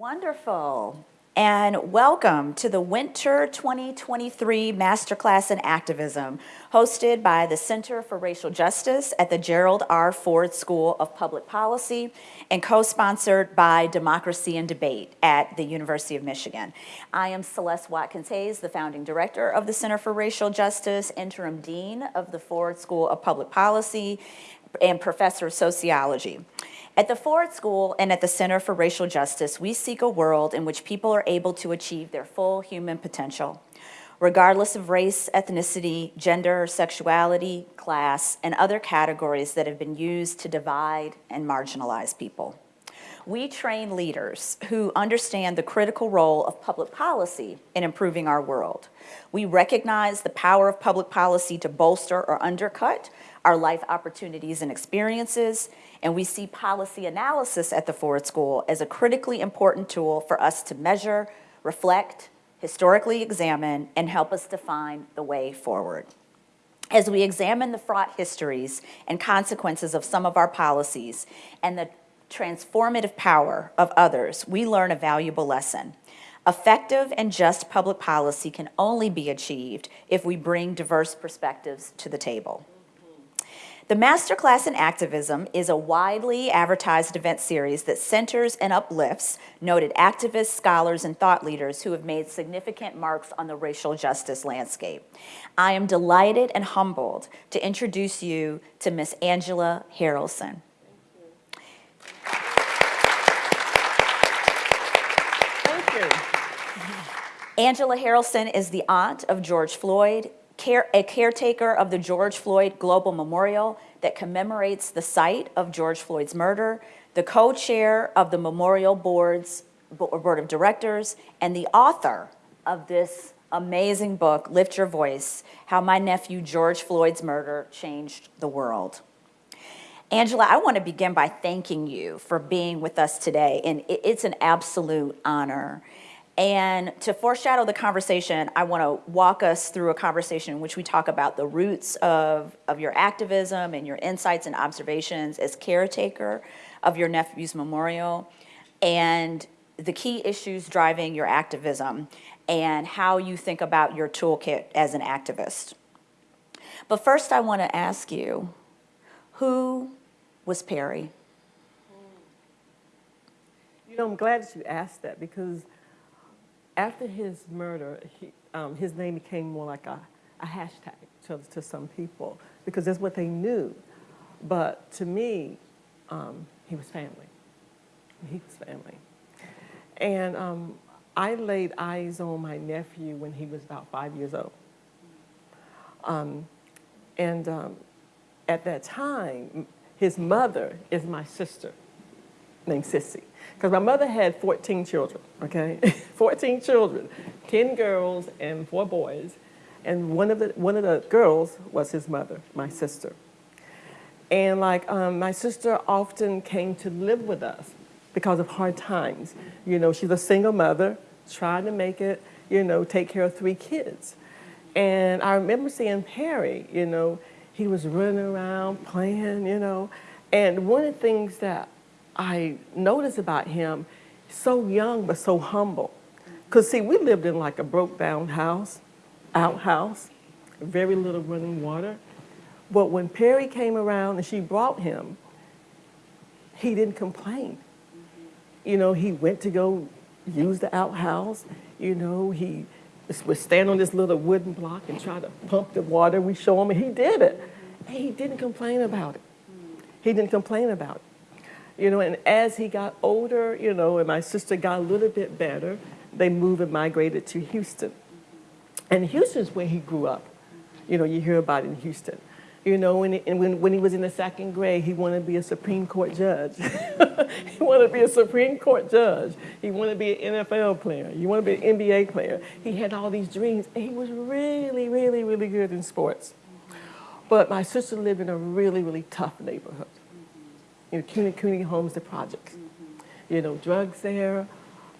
Wonderful. And welcome to the Winter 2023 Masterclass in Activism, hosted by the Center for Racial Justice at the Gerald R. Ford School of Public Policy and co-sponsored by Democracy and Debate at the University of Michigan. I am Celeste Watkins Hayes, the founding director of the Center for Racial Justice, interim dean of the Ford School of Public Policy, and professor of sociology. At the Ford School and at the Center for Racial Justice, we seek a world in which people are able to achieve their full human potential, regardless of race, ethnicity, gender, sexuality, class, and other categories that have been used to divide and marginalize people. We train leaders who understand the critical role of public policy in improving our world. We recognize the power of public policy to bolster or undercut our life opportunities and experiences, and we see policy analysis at the Ford School as a critically important tool for us to measure, reflect, historically examine, and help us define the way forward. As we examine the fraught histories and consequences of some of our policies and the transformative power of others, we learn a valuable lesson. Effective and just public policy can only be achieved if we bring diverse perspectives to the table. The Masterclass in Activism is a widely advertised event series that centers and uplifts noted activists, scholars, and thought leaders who have made significant marks on the racial justice landscape. I am delighted and humbled to introduce you to Miss Angela Harrelson. Thank you. Angela Harrelson is the aunt of George Floyd, care, a caretaker of the George Floyd Global Memorial that commemorates the site of George Floyd's murder, the co-chair of the Memorial Board's Board of Directors, and the author of this amazing book, Lift Your Voice, How My Nephew George Floyd's Murder Changed the World. Angela, I want to begin by thanking you for being with us today, and it's an absolute honor. And to foreshadow the conversation, I want to walk us through a conversation in which we talk about the roots of, of your activism and your insights and observations as caretaker of your nephew's memorial and the key issues driving your activism and how you think about your toolkit as an activist. But first I want to ask you, who was Perry? You know, I'm glad you asked that because after his murder, he, um, his name became more like a, a hashtag to, to some people because that's what they knew. But to me, um, he was family. He was family. And um, I laid eyes on my nephew when he was about five years old. Um, and um, at that time, his mother is my sister named Sissy. Because my mother had 14 children, okay? 14 children, 10 girls and four boys. And one of the, one of the girls was his mother, my sister. And like um, my sister often came to live with us because of hard times. You know, she's a single mother, trying to make it, you know, take care of three kids. And I remember seeing Perry, you know, he was running around playing, you know. And one of the things that I noticed about him, so young but so humble. Because see, we lived in like a broke down house, outhouse, very little running water. But when Perry came around and she brought him, he didn't complain. You know, he went to go use the outhouse. You know, he would stand on this little wooden block and try to pump the water. We show him, and he did it. And he didn't complain about it. He didn't complain about it. You know, and as he got older, you know, and my sister got a little bit better, they moved and migrated to Houston. And Houston's where he grew up. You know, you hear about in Houston. You know, when he, and when, when he was in the second grade, he wanted to be a Supreme Court judge. he wanted to be a Supreme Court judge. He wanted to be an NFL player. He wanted to be an NBA player. He had all these dreams, and he was really, really, really good in sports. But my sister lived in a really, really tough neighborhood you know, community, community homes, the projects. Mm -hmm. You know, drugs there,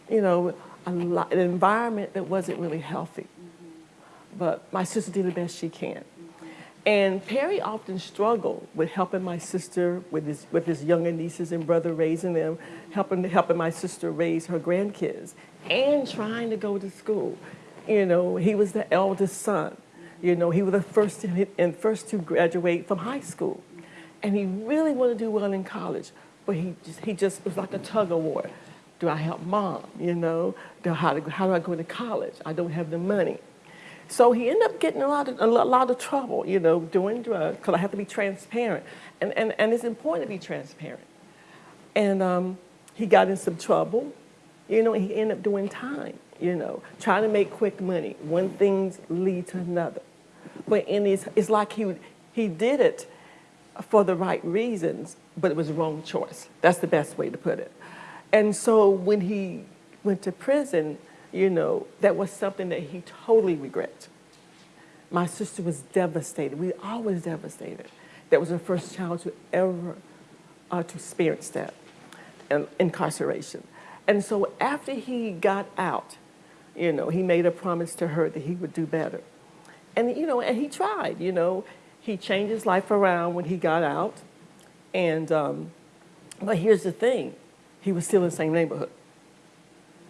you know, a lot, an environment that wasn't really healthy. Mm -hmm. But my sister did the best she can. And Perry often struggled with helping my sister with his, with his younger nieces and brother raising them, helping, helping my sister raise her grandkids, and trying to go to school. You know, he was the eldest son. You know, he was the first and first to graduate from high school. And he really wanted to do well in college, but he just, he just was like a tug of war. Do I help mom? You know, do, how, do, how do I go to college? I don't have the money. So he ended up getting a lot of, a lot of trouble, you know, doing drugs, because I have to be transparent. And, and, and it's important to be transparent. And um, he got in some trouble, you know, and he ended up doing time, you know, trying to make quick money. One thing lead to another. But in his, it's like he, he did it for the right reasons, but it was the wrong choice. That's the best way to put it. And so when he went to prison, you know, that was something that he totally regret. My sister was devastated. We always devastated. That was the first child to ever uh, to experience that, and incarceration. And so after he got out, you know, he made a promise to her that he would do better. And, you know, and he tried, you know. He changed his life around when he got out. And, um, but here's the thing, he was still in the same neighborhood.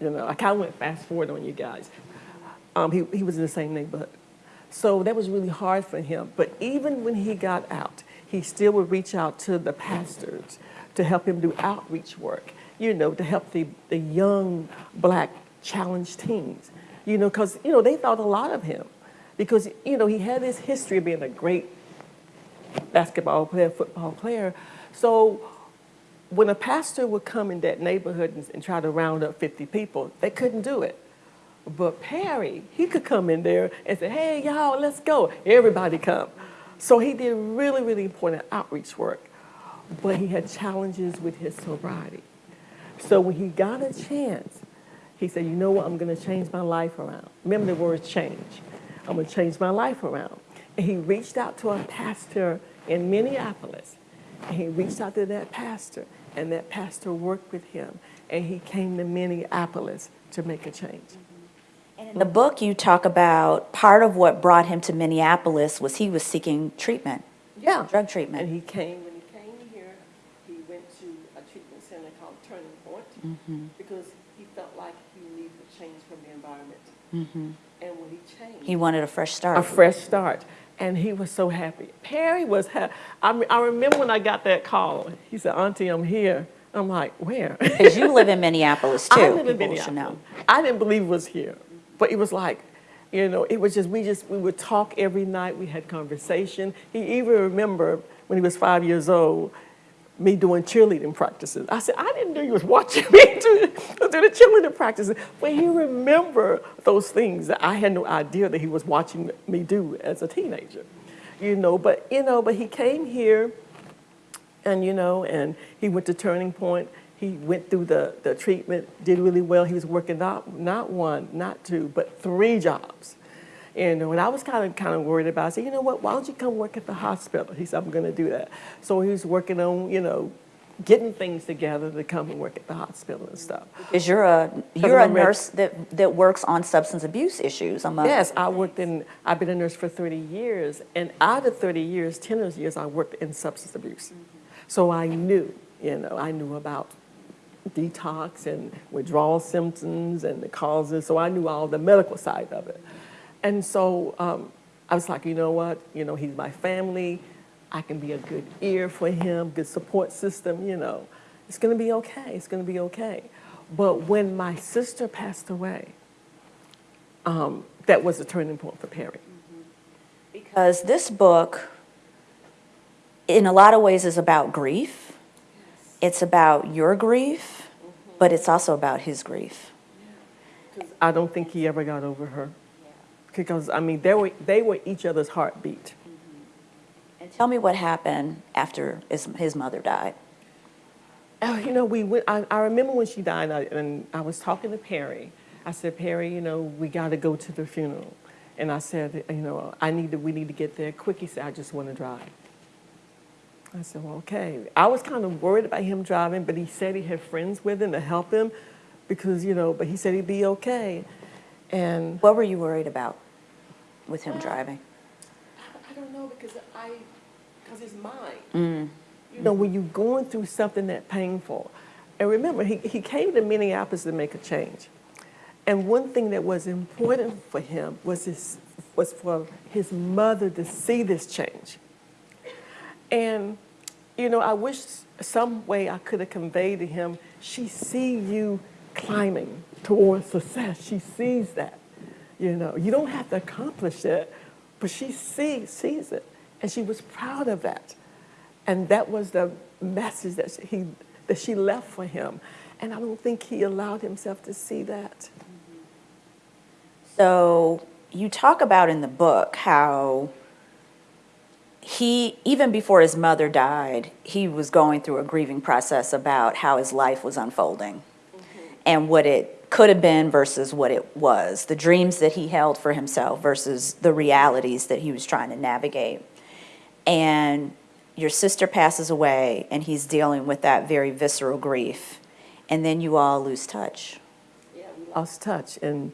You know, I kind of went fast forward on you guys. Um, he, he was in the same neighborhood. So that was really hard for him. But even when he got out, he still would reach out to the pastors to help him do outreach work, you know, to help the, the young black challenged teens, you know, because, you know, they thought a lot of him because, you know, he had this history of being a great basketball player, football player. So when a pastor would come in that neighborhood and, and try to round up 50 people, they couldn't do it. But Perry, he could come in there and say, hey, y'all, let's go. Everybody come. So he did really, really important outreach work. But he had challenges with his sobriety. So when he got a chance, he said, you know what, I'm going to change my life around. Remember the word change. I'm going to change my life around. And he reached out to a pastor in Minneapolis. And he reached out to that pastor, and that pastor worked with him. And he came to Minneapolis to make a change. In the book, you talk about part of what brought him to Minneapolis was he was seeking treatment, Yeah. drug treatment. And he came, when he came here, he went to a treatment center called Turning Point mm-hmm. because he felt like he needed a change from the environment. Mm-hmm. And when he changed, He wanted a fresh start. a fresh start. And he was so happy. Perry was happy. I, me- I remember when I got that call. He said, Auntie, I'm here. I'm like, where? Because you live in Minneapolis, too. I live in Minneapolis. I didn't believe it was here, but it was like, you know, it was just we just we would talk every night. We had conversation. He even remember when he was five years old, me doing cheerleading practices. I said, I didn't know you was watching me do, do the cheerleading practices. But he remember those things that I had no idea that he was watching me do as a teenager, you know. But you know, but he came here and you know, and he went to Turning Point. He went through the, the treatment, did really well. He was working not not one, not two, but three jobs. You when I was kind of kind of worried about. It. I said, you know what? Why don't you come work at the hospital? He said, I'm going to do that. So he was working on, you know, getting things together to come and work at the hospital and stuff. Because you're a, you're a nurse that, that works on substance abuse issues among. Yes, I worked in. I've been a nurse for 30 years, and out of 30 years, 10 of those years, I worked in substance abuse. Mm-hmm. So I knew, you know, I knew about detox and withdrawal symptoms and the causes. So I knew all the medical side of it. And so um, I was like, you know what? You know, he's my family. I can be a good ear for him, good support system. You know, it's going to be okay. It's going to be okay. But when my sister passed away, um, that was a turning point for Perry. Because this book, in a lot of ways, is about grief. It's about your grief, but it's also about his grief. I don't think he ever got over her. Because I mean, they were they were each other's heartbeat. And tell me what happened after his, his mother died. Oh, you know, we went. I, I remember when she died, I, and I was talking to Perry. I said, Perry, you know, we got to go to the funeral. And I said, you know, I need to. We need to get there quick. He said, I just want to drive. I said, well, okay. I was kind of worried about him driving, but he said he had friends with him to help him, because you know. But he said he'd be okay. And What were you worried about with him driving? I don't know because I, because it's mine. Mm. You know, when you're going through something that painful, and remember, he, he came to Minneapolis to make a change. And one thing that was important for him was, his, was for his mother to see this change. And, you know, I wish some way I could have conveyed to him, she see you climbing towards success. She sees that. You know, you don't have to accomplish it, but she sees, sees it. And she was proud of that. And that was the message that he that she left for him. And I don't think he allowed himself to see that. So you talk about in the book how he, even before his mother died, he was going through a grieving process about how his life was unfolding and what it could have been versus what it was, the dreams that he held for himself versus the realities that he was trying to navigate. And your sister passes away, and he's dealing with that very visceral grief. And then you all lose touch. lost touch. And,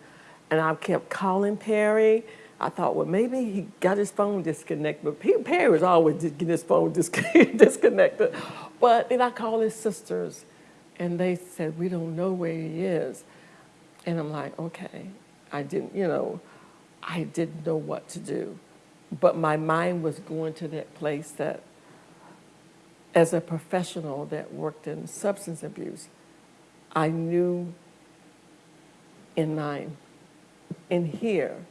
and I kept calling Perry. I thought, well, maybe he got his phone disconnected. But Pe- Perry was always getting his phone dis- disconnected. But then I called his sisters, and they said, we don't know where he is. And I'm like, okay. I didn't, you know, I didn't know what to do. But my mind was going to that place that, as a professional that worked in substance abuse, I knew in mind, in here,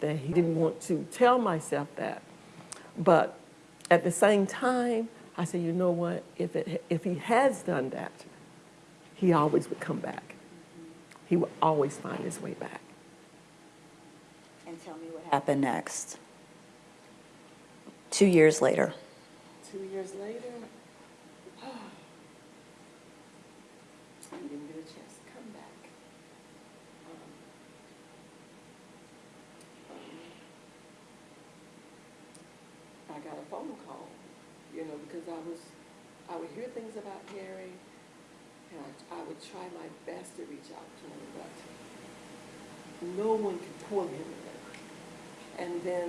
that he didn't want to tell myself that. But at the same time, I said, you know what? If, it, if he has done that, he always would come back. He would always find his way back. And tell me what happened next. Two years later. Two years later, he didn't get a chance to come back. Um, um, I got a phone call, you know, because I was, I would hear things about Harry, and I, would try my best to reach out to him, but no one could pull him in. And then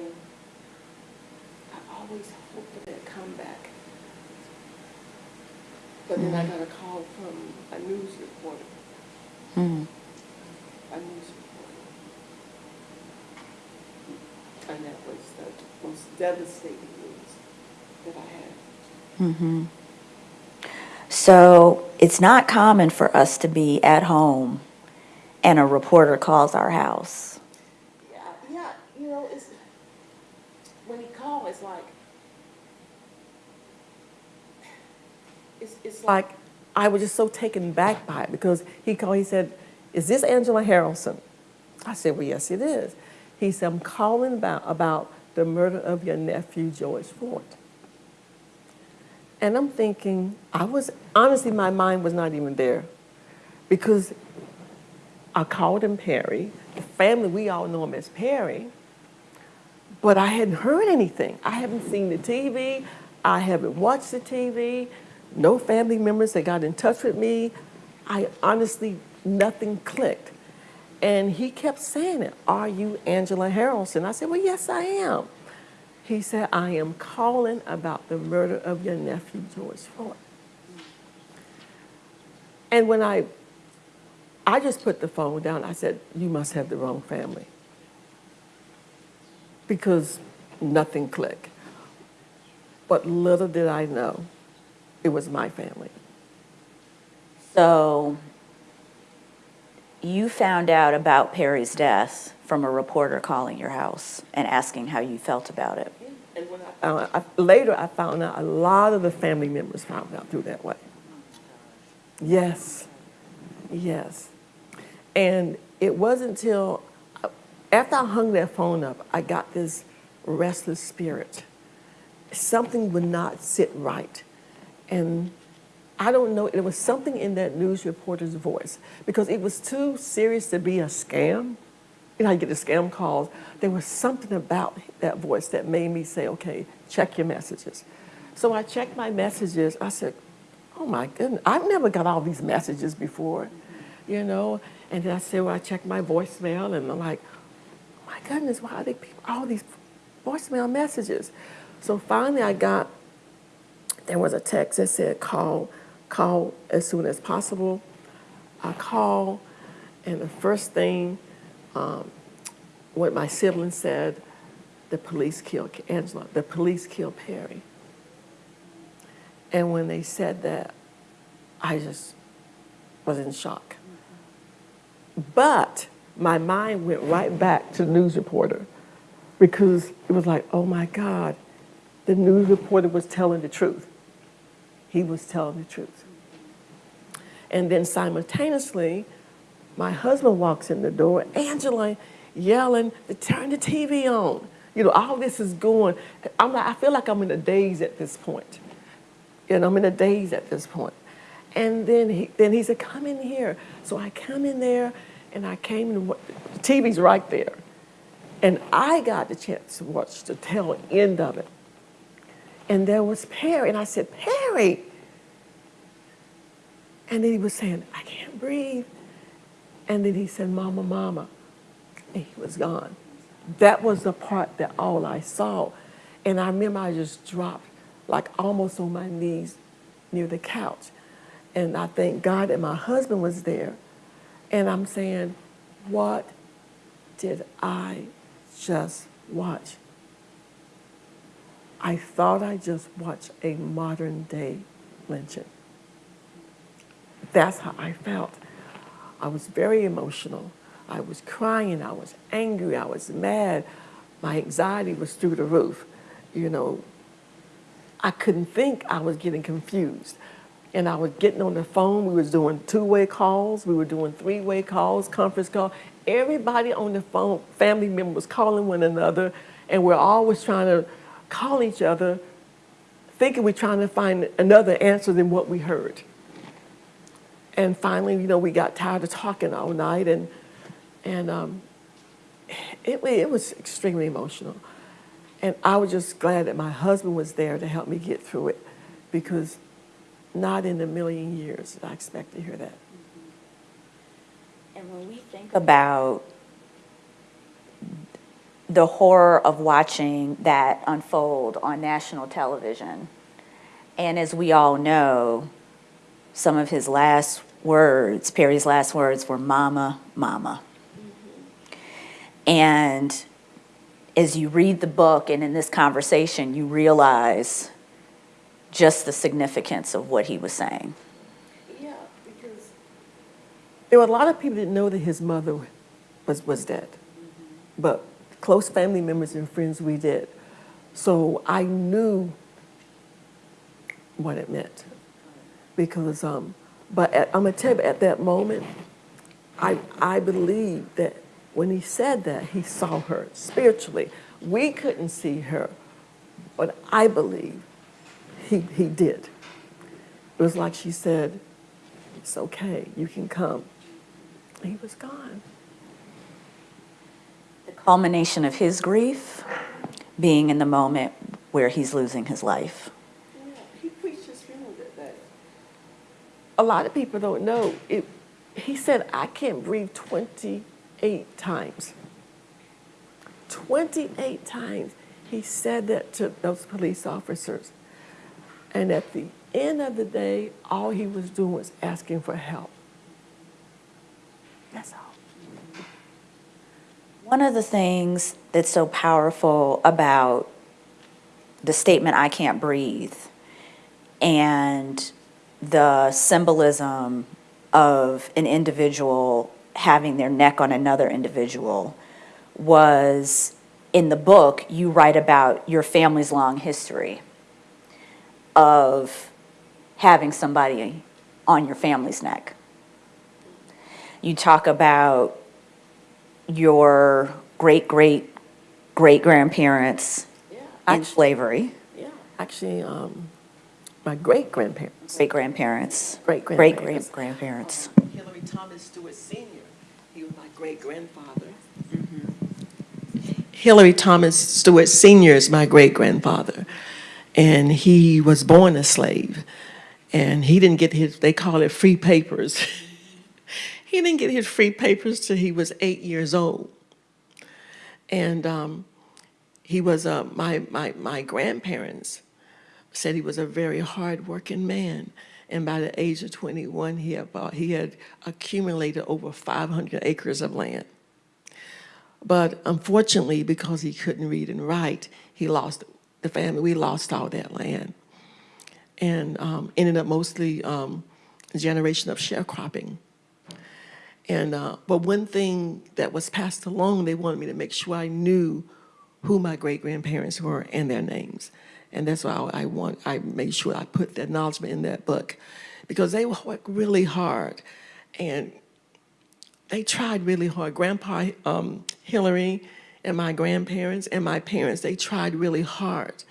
I always hoped for that comeback. But then I got a call from a news reporter, Hmm. a news reporter. And that was the most devastating news that I had. Mm-hmm. So it's not common for us to be at home and a reporter calls our house. Yeah, yeah, you know, it's, when he called, it's like, it's, it's like, I was just so taken back by it because he called, he said, is this Angela Harrelson? I said, well, yes, it is. He said, I'm calling about, about the murder of your nephew, George Floyd. And I'm thinking, I was, honestly, my mind was not even there because I called him Perry. The family, we all know him as Perry. But I hadn't heard anything. I haven't seen the TV. I haven't watched the TV. No family members that got in touch with me. I honestly, nothing clicked. And he kept saying it, are you Angela Harrelson? I said, well, yes, I am. He said, I am calling about the murder of your nephew, George Floyd. And when I I just put the phone down. I said, You must have the wrong family. Because nothing clicked. But little did I know, it was my family. So you found out about Perry's death from a reporter calling your house and asking how you felt about it. And when I, I, later, I found out a lot of the family members found out through that way. Yes, yes. And it wasn't until after I hung that phone up, I got this restless spirit. Something would not sit right. And I don't know, it was something in that news reporter's voice because it was too serious to be a scam. Know, I get the scam calls. There was something about that voice that made me say, okay, check your messages. So I checked my messages. I said, oh my goodness, I've never got all these messages before, you know? And then I said, well, I checked my voicemail and I'm like, my goodness, why are they people, all these voicemail messages? So finally, I got, there was a text that said, call, call as soon as possible. I called, and the first thing, um, what my siblings said, the police killed Angela, the police killed Perry. And when they said that, I just was in shock. But my mind went right back to the news reporter because it was like, oh my God, the news reporter was telling the truth. He was telling the truth. And then simultaneously, my husband walks in the door, Angela yelling to turn the TV on. You know, all this is going. I'm like, I feel like I'm in a daze at this point. You know, I'm in a daze at this point. And then he, then he said, come in here. So I come in there and I came in, the TV's right there. And I got the chance to watch the tail end of it. And there was Perry. And I said, Perry. And then he was saying, I can't breathe. And then he said, Mama, Mama. And he was gone. That was the part that all I saw. And I remember I just dropped like almost on my knees near the couch. And I thank God that my husband was there. And I'm saying, what did I just watch? I thought I just watched a modern day lynching. That's how I felt. I was very emotional. I was crying. I was angry. I was mad. My anxiety was through the roof. You know, I couldn't think. I was getting confused. And I was getting on the phone. We was doing two-way calls. We were doing three-way calls, conference call. Everybody on the phone, family members calling one another, and we're always trying to call each other, thinking we're trying to find another answer than what we heard. And finally, you know, we got tired of talking all night, and and um, it it was extremely emotional. And I was just glad that my husband was there to help me get through it, because not in a million years did I expect to hear that. And when we think about the horror of watching that unfold on national television, and as we all know, some of his last words, Perry's last words were mama, mama. And as you read the book and in this conversation, you realize just the significance of what he was saying. Yeah, because there were a lot of people didn't know that his mother was, was dead, but close family members and friends we did. So I knew what it meant because, um, but at, I'm gonna tell you, at that moment, I, I believe that when he said that, he saw her spiritually. We couldn't see her, but I believe he, he did. It was like she said, it's okay, you can come. He was gone. The culmination of his grief being in the moment where he's losing his life. Yeah, he preached his funeral that day. A lot of people don't know. It, he said, I can't breathe 28 times. 28 times he said that to those police officers. And at the end of the day, all he was doing was asking for help. That's all. One of the things that's so powerful about the statement, I can't breathe, and the symbolism of an individual having their neck on another individual was in the book, you write about your family's long history of having somebody on your family's neck. You talk about your great great great grandparents Yeah. in Actually, slavery, yeah. Actually, um, my great grandparents. great grandparents, Great great grandparents. great grandparents. Hillary Thomas Stewart Sr. He was my great grandfather. Hillary Thomas Stewart Sr. is my great grandfather. And he was born a slave. And he didn't get his, they call it free papers. he didn't get his free papers till he was eight years old. And um, he was, uh, my, my, my grandparents said he was a very hardworking man. And by the age of 21, he had, bought, he had accumulated over 500 acres of land. But unfortunately, because he couldn't read and write, he lost, the family, we lost all that land. And um, ended up mostly um, generation of sharecropping. And, uh, but one thing that was passed along, they wanted me to make sure I knew who my great-grandparents were and their names. And that's why I want, I made sure I put the acknowledgement in that book. Because they worked really hard. And they tried really hard. Grandpa um, Hillary and my grandparents and my parents, they tried really hard.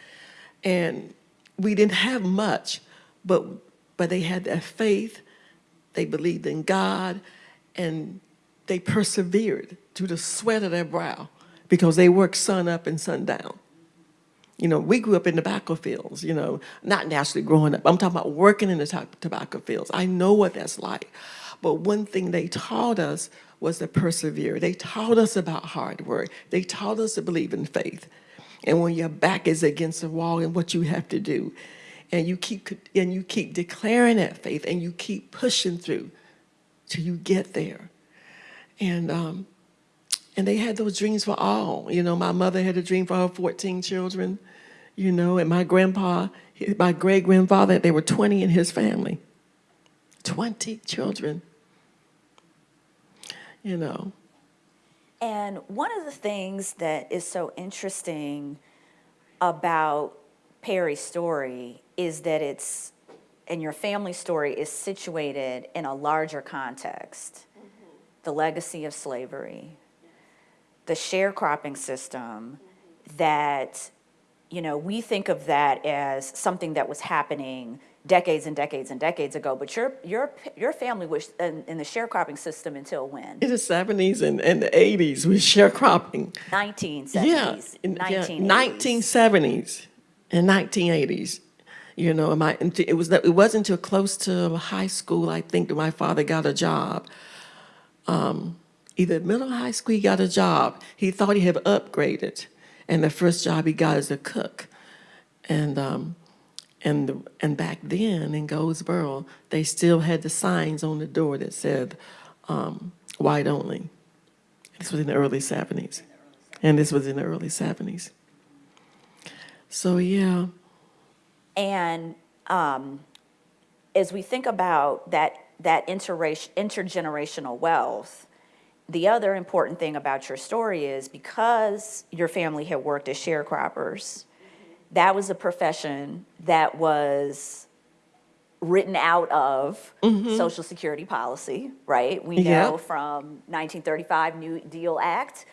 And we didn't have much, but, but they had that faith, they believed in God, and they persevered through the sweat of their brow because they worked sun up and sun down. You know, we grew up in tobacco fields, you know, not naturally growing up. I'm talking about working in the tobacco fields. I know what that's like. But one thing they taught us was to persevere. They taught us about hard work. They taught us to believe in faith. And when your back is against the wall and what you have to do, and you keep and you keep declaring that faith and you keep pushing through till you get there. And um, and they had those dreams for all. You know, my mother had a dream for her 14 children, you know, and my grandpa, my great grandfather, there were 20 in his family. 20 children. You know, And one of the things that is so interesting about Perry's story is that it's, and your family story is situated in a larger context. Mm-hmm. The legacy of slavery, the sharecropping system that, you know, we think of that as something that was happening decades and decades and decades ago, but your, your, your family was in, in the sharecropping system until when? in the 70s and, and the 80s, we sharecropping. Nineteen Yeah, seventies, in- yeah, 1970s and 1980s. You know, my, it was it wasn't until close to high school, I think, that my father got a job. Um, either middle or high school, he got a job. He thought he had upgraded, and the first job he got as a cook. And um, and the, and back then in Goldsboro, they still had the signs on the door that said um, "white only." This was in the early 70s. And this was in the early 70s. So, yeah, And um, as we think about that, that intergenerational wealth, the other important thing about your story is because your family had worked as sharecroppers, that was a profession that was written out of mm-hmm. Social Security policy, right? We know from 1935 New Deal Act,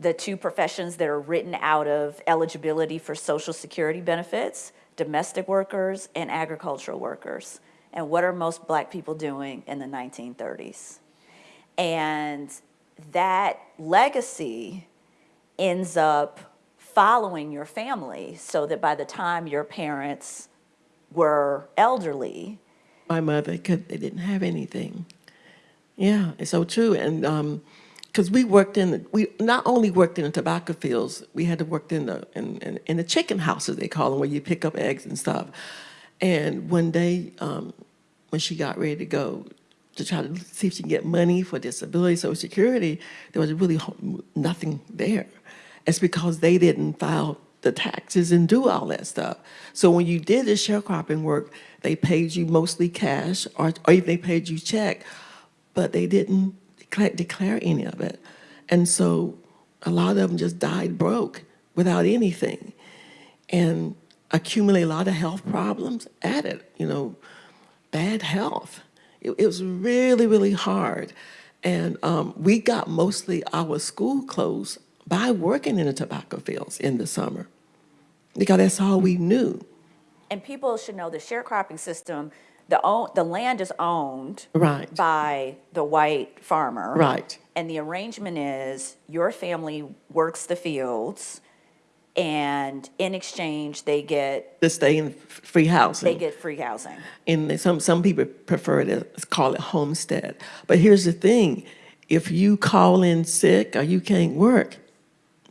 the two professions that are written out of eligibility for Social Security benefits, domestic workers and agricultural workers. And what are most black people doing in the 1930s? And that legacy ends up following your family so that by the time your parents were elderly, my mother could, they didn't have anything. Yeah, it's so true. And because we worked in, we not only worked in the tobacco fields, we had to work in the, in, in, in the chicken houses, they call them, where you pick up eggs and stuff. And one day, um, when she got ready to go to try to see if she can get money for disability, social security, there was really nothing there. It's because they didn't file the taxes and do all that stuff. So when you did the sharecropping work, they paid you mostly cash or, or even they paid you check, but they didn't declare, declare any of it. And so a lot of them just died broke without anything and accumulate a lot of health problems added, you know, bad health. It, it was really, really hard. And um, we got mostly our school clothes by working in the tobacco fields in the summer because that's all we knew. and people should know the sharecropping system, the own, the land is owned Right. by the white farmer. Right. And the arrangement is your family works the fields and in exchange, they get, To stay in free housing. they get free housing. and some some people prefer to call it homestead. But here's the thing: if you call in sick or you can't work,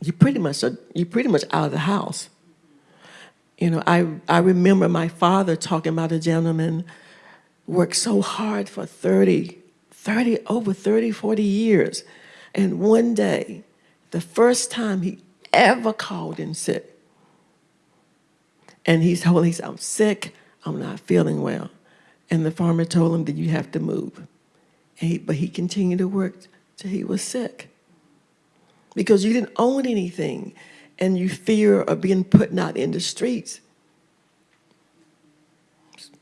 you pretty much are, you pretty much out of the house. You know, I, I remember my father talking about a gentleman worked so hard for 30, 30, over 30, 40 years. And one day, the first time he ever called in sick, and he's told, said, I'm sick, I'm not feeling well. And the farmer told him that you have to move. And he, but he continued to work till he was sick. Because you didn't own anything and you fear of being put out in the streets.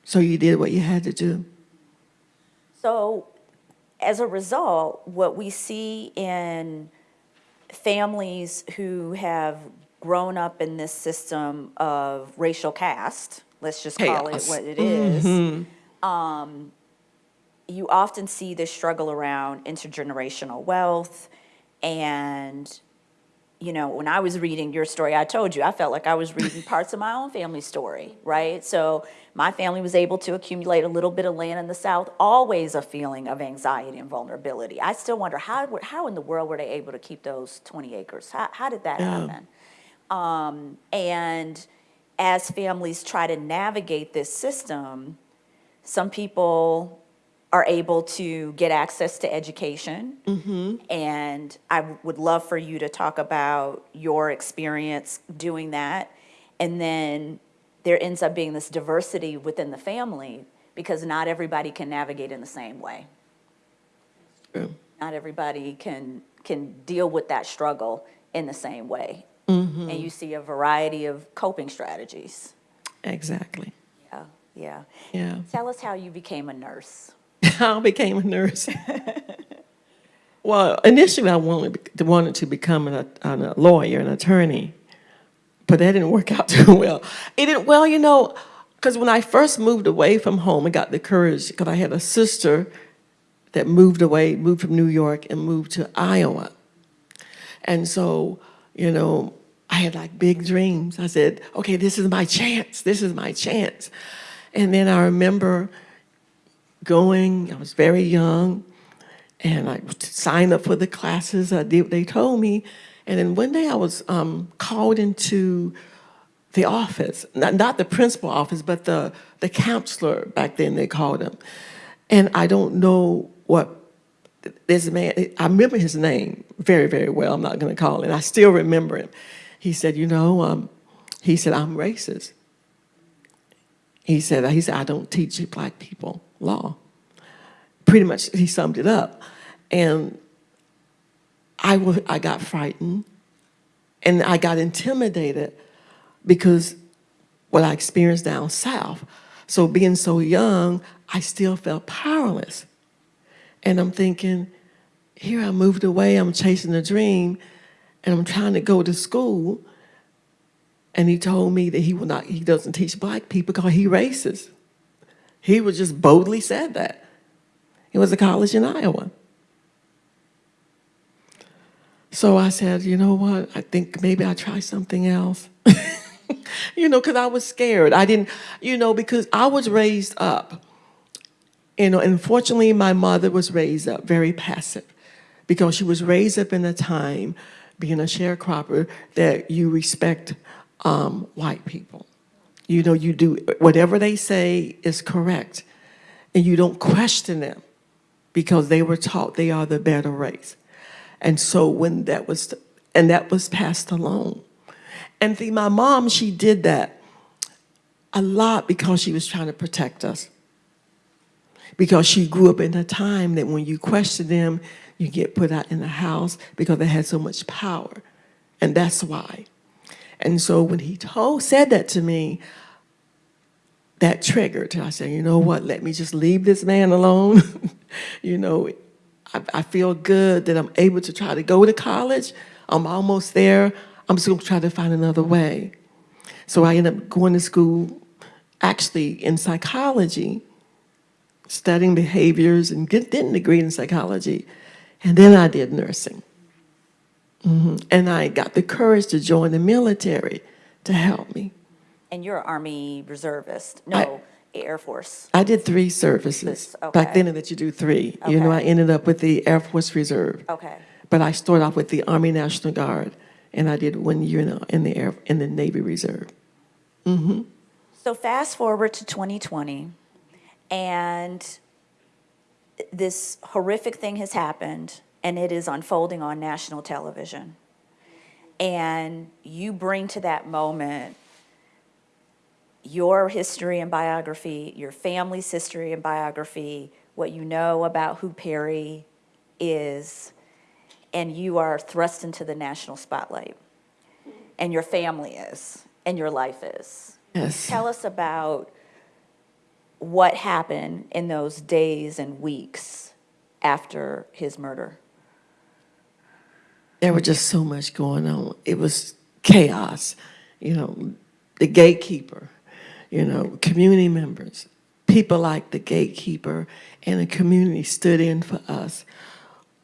So you did what you had to do. So as a result, what we see in families who have grown up in this system of racial caste, let's just call it what it is, um, you often see this struggle around intergenerational wealth and you know, when I was reading your story, I told you, I felt like I was reading parts of my own family story, right? So my family was able to accumulate a little bit of land in the South, always a feeling of anxiety and vulnerability. I still wonder how, how in the world were they able to keep those 20 acres? How, how did that Yeah. happen? Um, and as families try to navigate this system, some people are able to get access to education. Mm-hmm. And I would love for you to talk about your experience doing that. And then there ends up being this diversity within the family because not everybody can navigate in the same way. True. Not everybody can, can deal with that struggle in the same way. Mm-hmm. And you see a variety of coping strategies. Exactly. Yeah, yeah. Yeah. Tell us how you became a nurse. I became a nurse. well, initially I wanted, wanted to become an, a lawyer, an attorney, but that didn't work out too well. It didn't, well, you know, because when I first moved away from home, I got the courage, because I had a sister that moved away, moved from New York and moved to Iowa. And so, you know, I had like big dreams. I said, okay, this is my chance. This is my chance. And then I remember going, I was very young, and I signed up for the classes. I did what they told me. And then one day I was um, called into the office, not, not the principal office, but the, the counselor back then they called him. And I don't know what this man, I remember his name very, very well. I'm not going to call it. I still remember him. He said, you know, um, he said, I'm racist. He said, he said, I don't teach black people law. Pretty much, he summed it up. And I, wa- I got frightened and I got intimidated because what I experienced down south. So being so young, I still felt powerless. And I'm thinking, here I moved away, I'm chasing a dream, and I'm trying to go to school. And he told me that he will not, he doesn't teach black people because he racist. He was just boldly said that. It was a college in Iowa. So I said, you know what? I think maybe I'll try something else. you know, because I was scared. I didn't, you know, because I was raised up. You know, unfortunately, my mother was raised up very passive because she was raised up in a time, being a sharecropper, that you respect um, white people. You know, you do whatever they say is correct, and you don't question them because they were taught they are the better race. And so when that was, and that was passed along. And see, my mom, she did that a lot because she was trying to protect us. Because she grew up in a time that when you question them, you get put out in the house because they had so much power. And that's why. And so when he told, said that to me, that triggered. I said, you know what, let me just leave this man alone. you know, I, I feel good that I'm able to try to go to college. I'm almost there. I'm just gonna try to find another way. So I ended up going to school, actually in psychology, studying behaviors and get, didn't degree in psychology. And then I did nursing. Mhm. And I got the courage to join the military to help me. And you're an Army reservist, no, Air Force. I did three services. This- Back okay. then that you do three. You know, I ended up with the Air Force Reserve. Okay, But I started off with the Army National Guard and I did one year in the, in the Air, in the Navy Reserve. Mm -hmm. So fast forward to 2020, and this horrific thing has happened, and it is unfolding on national television. And you bring to that moment your history and biography, your family's history and biography, what you know about who Perry is, and you are thrust into the national spotlight. And your family is, and your life is. Yes. Tell us about what happened in those days and weeks after his murder. There was just so much going on. It was chaos, you know, the gatekeeper, you know, community members, people like the gatekeeper and the community stood in for us.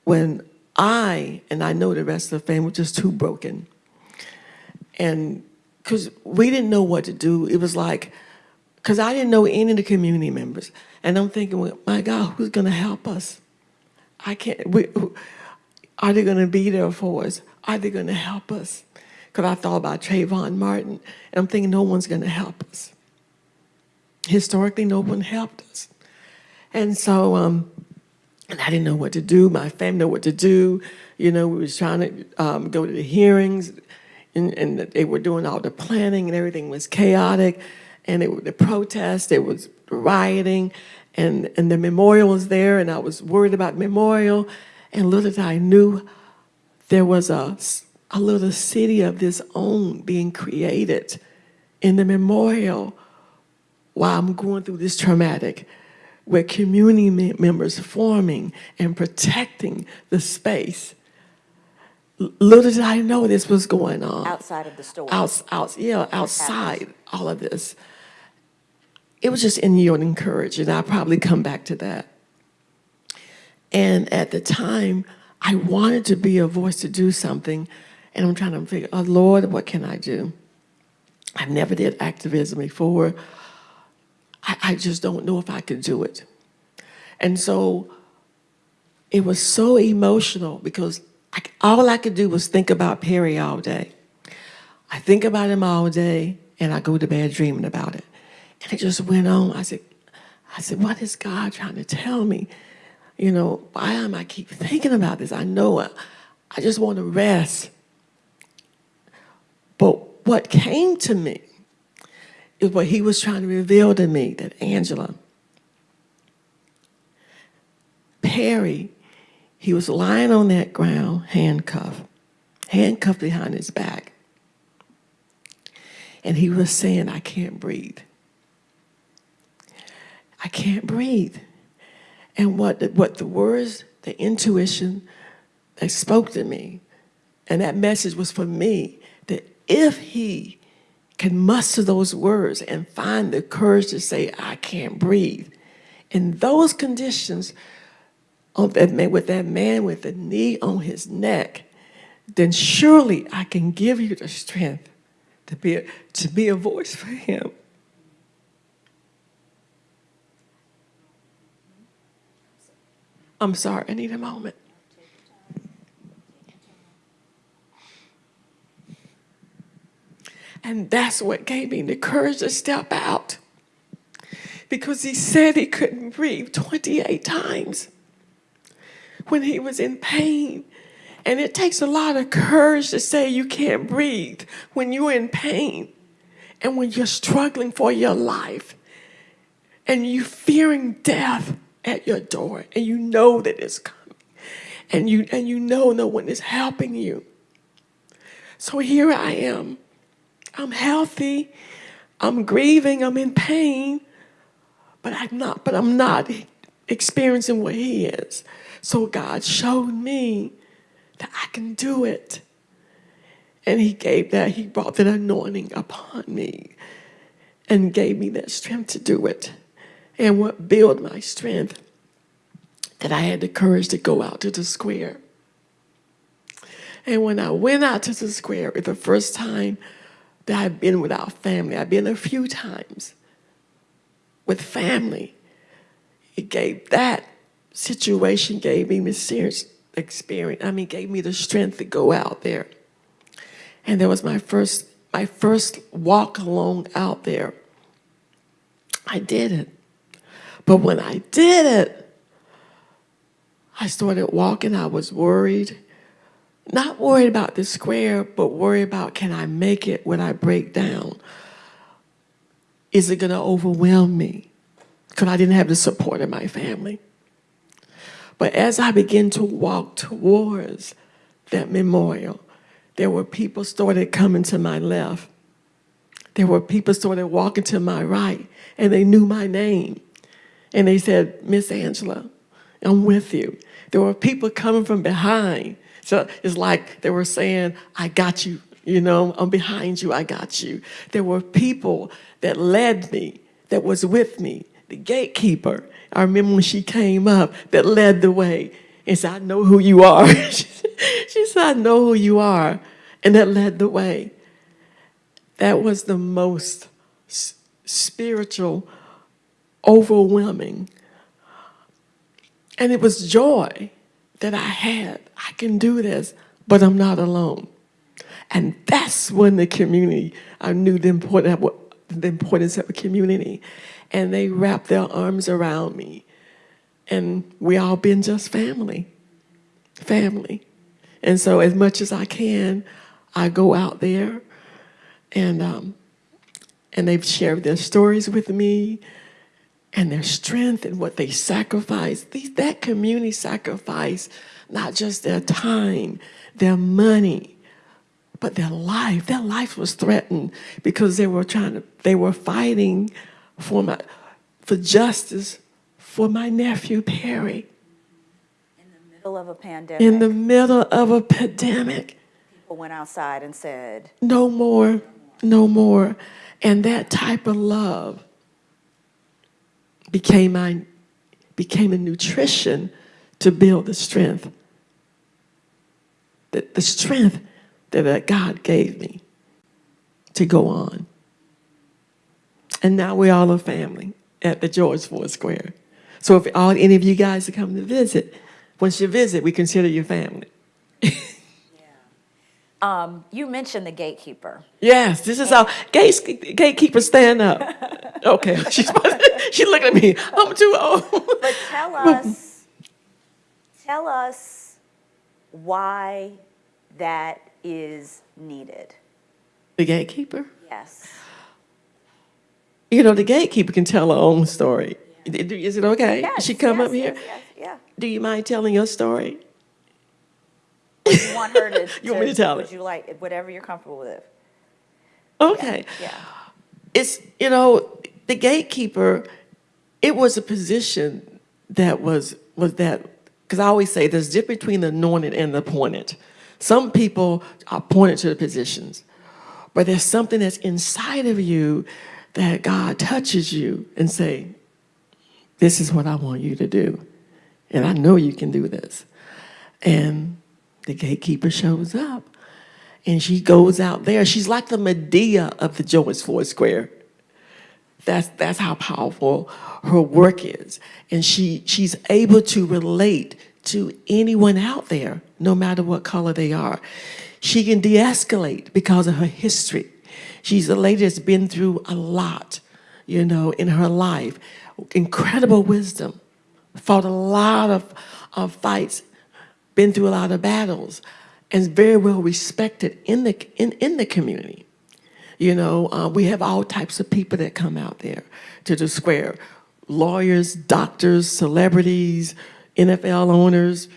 When I, and I know the rest of the family, were just too broken. And because we didn't know what to do, it was like, because I didn't know any of the community members. And I'm thinking, well, my God, who's going to help us? I can't, we, are they going to be there for us? Are they going to help us? Because I thought about Trayvon Martin, and I'm thinking no one's going to help us. Historically, no one helped us. And so, um, and I didn't know what to do. My family know what to do. You know, we was trying to um, go to the hearings, and, and they were doing all the planning, and everything was chaotic. And it, the protest, it was rioting, and, and the memorial was there, and I was worried about memorial. And little did I knew there was a, a little city of this own being created in the memorial while I'm going through this traumatic, where community members forming and protecting the space. Little did I know this was going on. Outside of the store. Outs, outs, yeah, outside all of this. It was just in you and encouraging. I'll probably come back to that. And at the time, I wanted to be a voice to do something, and I'm trying to figure, oh Lord, what can I do? I've never did activism before. I, I just don't know if I could do it. And so it was so emotional because I, all I could do was think about Perry all day. I think about him all day and I go to bed dreaming about it. And it just went on. I said, I said, what is God trying to tell me? You know, why am I keep thinking about this? I know I, I just want to rest. But what came to me is what he was trying to reveal to me that Angela, Perry, he was lying on that ground, handcuffed, handcuffed behind his back. And he was saying, I can't breathe. I can't breathe. And what the, what the words, the intuition they spoke to me, and that message was for me, that if he can muster those words and find the courage to say, I can't breathe, in those conditions, of that man, with that man with the knee on his neck, then surely I can give you the strength to be a, to be a voice for him. I'm sorry, I need a moment. And that's what gave me the courage to step out. Because he said he couldn't breathe 28 times when he was in pain. And it takes a lot of courage to say you can't breathe when you're in pain and when you're struggling for your life and you're fearing death at your door and you know that it's coming and you and you know no one is helping you. So here I am. I'm healthy. I'm grieving. I'm in pain. But I'm not, but I'm not experiencing what he is. So God showed me that I can do it. And he gave that, he brought that anointing upon me and gave me that strength to do it. And what built my strength, that I had the courage to go out to the square. And when I went out to the square, it was the first time that I've been without family. I've been a few times with family. It gave that situation gave me the serious experience. I mean, gave me the strength to go out there. And there was my first, my first walk along out there. I did it. But when I did it, I started walking. I was worried. Not worried about the square, but worried about can I make it when I break down? Is it going to overwhelm me? Because I didn't have the support of my family. But as I began to walk towards that memorial, there were people started coming to my left. There were people started walking to my right, and they knew my name. And they said, Miss Angela, I'm with you. There were people coming from behind. So it's like they were saying, I got you. You know, I'm behind you. I got you. There were people that led me, that was with me. The gatekeeper, I remember when she came up, that led the way and said, I know who you are. she said, I know who you are. And that led the way. That was the most spiritual, overwhelming. And it was joy that I had. I can do this, but I'm not alone. And that's when the community, I knew the importance of, the importance of a community. And they wrapped their arms around me. And we all been just family, family. And so as much as I can, I go out there and, um, and they've shared their stories with me and their strength and what they sacrifice. These, that community sacrifice not just their time, their money, but their life. Their life was threatened because they were trying to, they were fighting for my, for justice for my nephew Perry In the Middle of a pandemic. in the middle of a pandemic. people went outside and said, No more, no more. And that type of love became my became a nutrition to build the strength. The, the strength that uh, God gave me to go on. And now we're all a family at the George Floyd Square. So if all any of you guys are coming to visit, once you visit, we consider you family. um, you mentioned the gatekeeper. Yes, this is how gates, gatekeeper stand up. Okay, she's she looked at me. I'm too old. But tell us, tell us why that is needed. The gatekeeper. Yes. You know, the gatekeeper can tell her own story. Is it okay? Yes, she come yes, up here. yes, yes, yeah. Do you mind telling your story? You want her to. You want me to tell Would it? you like, whatever you're comfortable with. Okay. Yeah. It's you know the gatekeeper. It was a position that was was that because I always say there's a difference between the anointed and the appointed. Some people are appointed to the positions, but there's something that's inside of you that God touches you and say, "This is what I want you to do," and I know you can do this. And the gatekeeper shows up, and she goes out there. She's like the Madea of the George Floyd Square. That's that's how powerful her work is, and she she's able to relate to anyone out there, no matter what color they are. She can de-escalate because of her history. She's a lady that's been through a lot, you know, in her life. Incredible wisdom, fought a lot of, of fights, been through a lot of battles, and very well respected in the in, in the community. You know, uh, we have all types of people that come out there to the square lawyers, doctors, celebrities, NFL owners,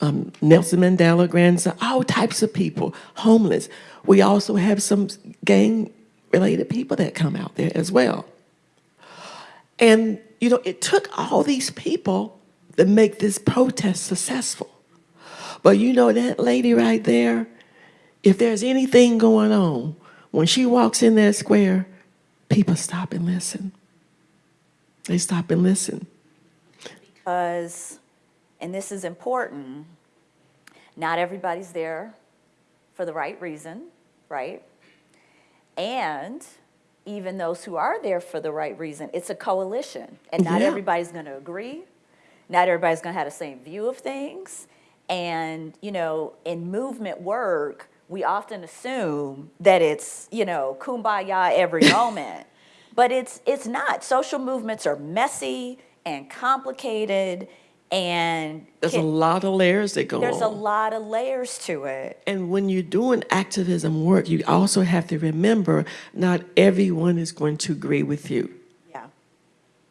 um, Nelson Mandela grandson, all types of people, homeless. We also have some gang related people that come out there as well. And, you know, it took all these people to make this protest successful. But you know, that lady right there, if there's anything going on, when she walks in that square, people stop and listen. They stop and listen. Because, and this is important, not everybody's there for the right reason, right? And even those who are there for the right reason, it's a coalition. And not Yeah. everybody's going to agree. Not everybody's going to have the same view of things. And, you know, in movement work, we often assume that it's, you know, kumbaya every moment. But it's, it's not. Social movements are messy and complicated and There's a lot of layers that go there's a lot of layers to it. And when you're doing activism work, you also have to remember not everyone is going to agree with you.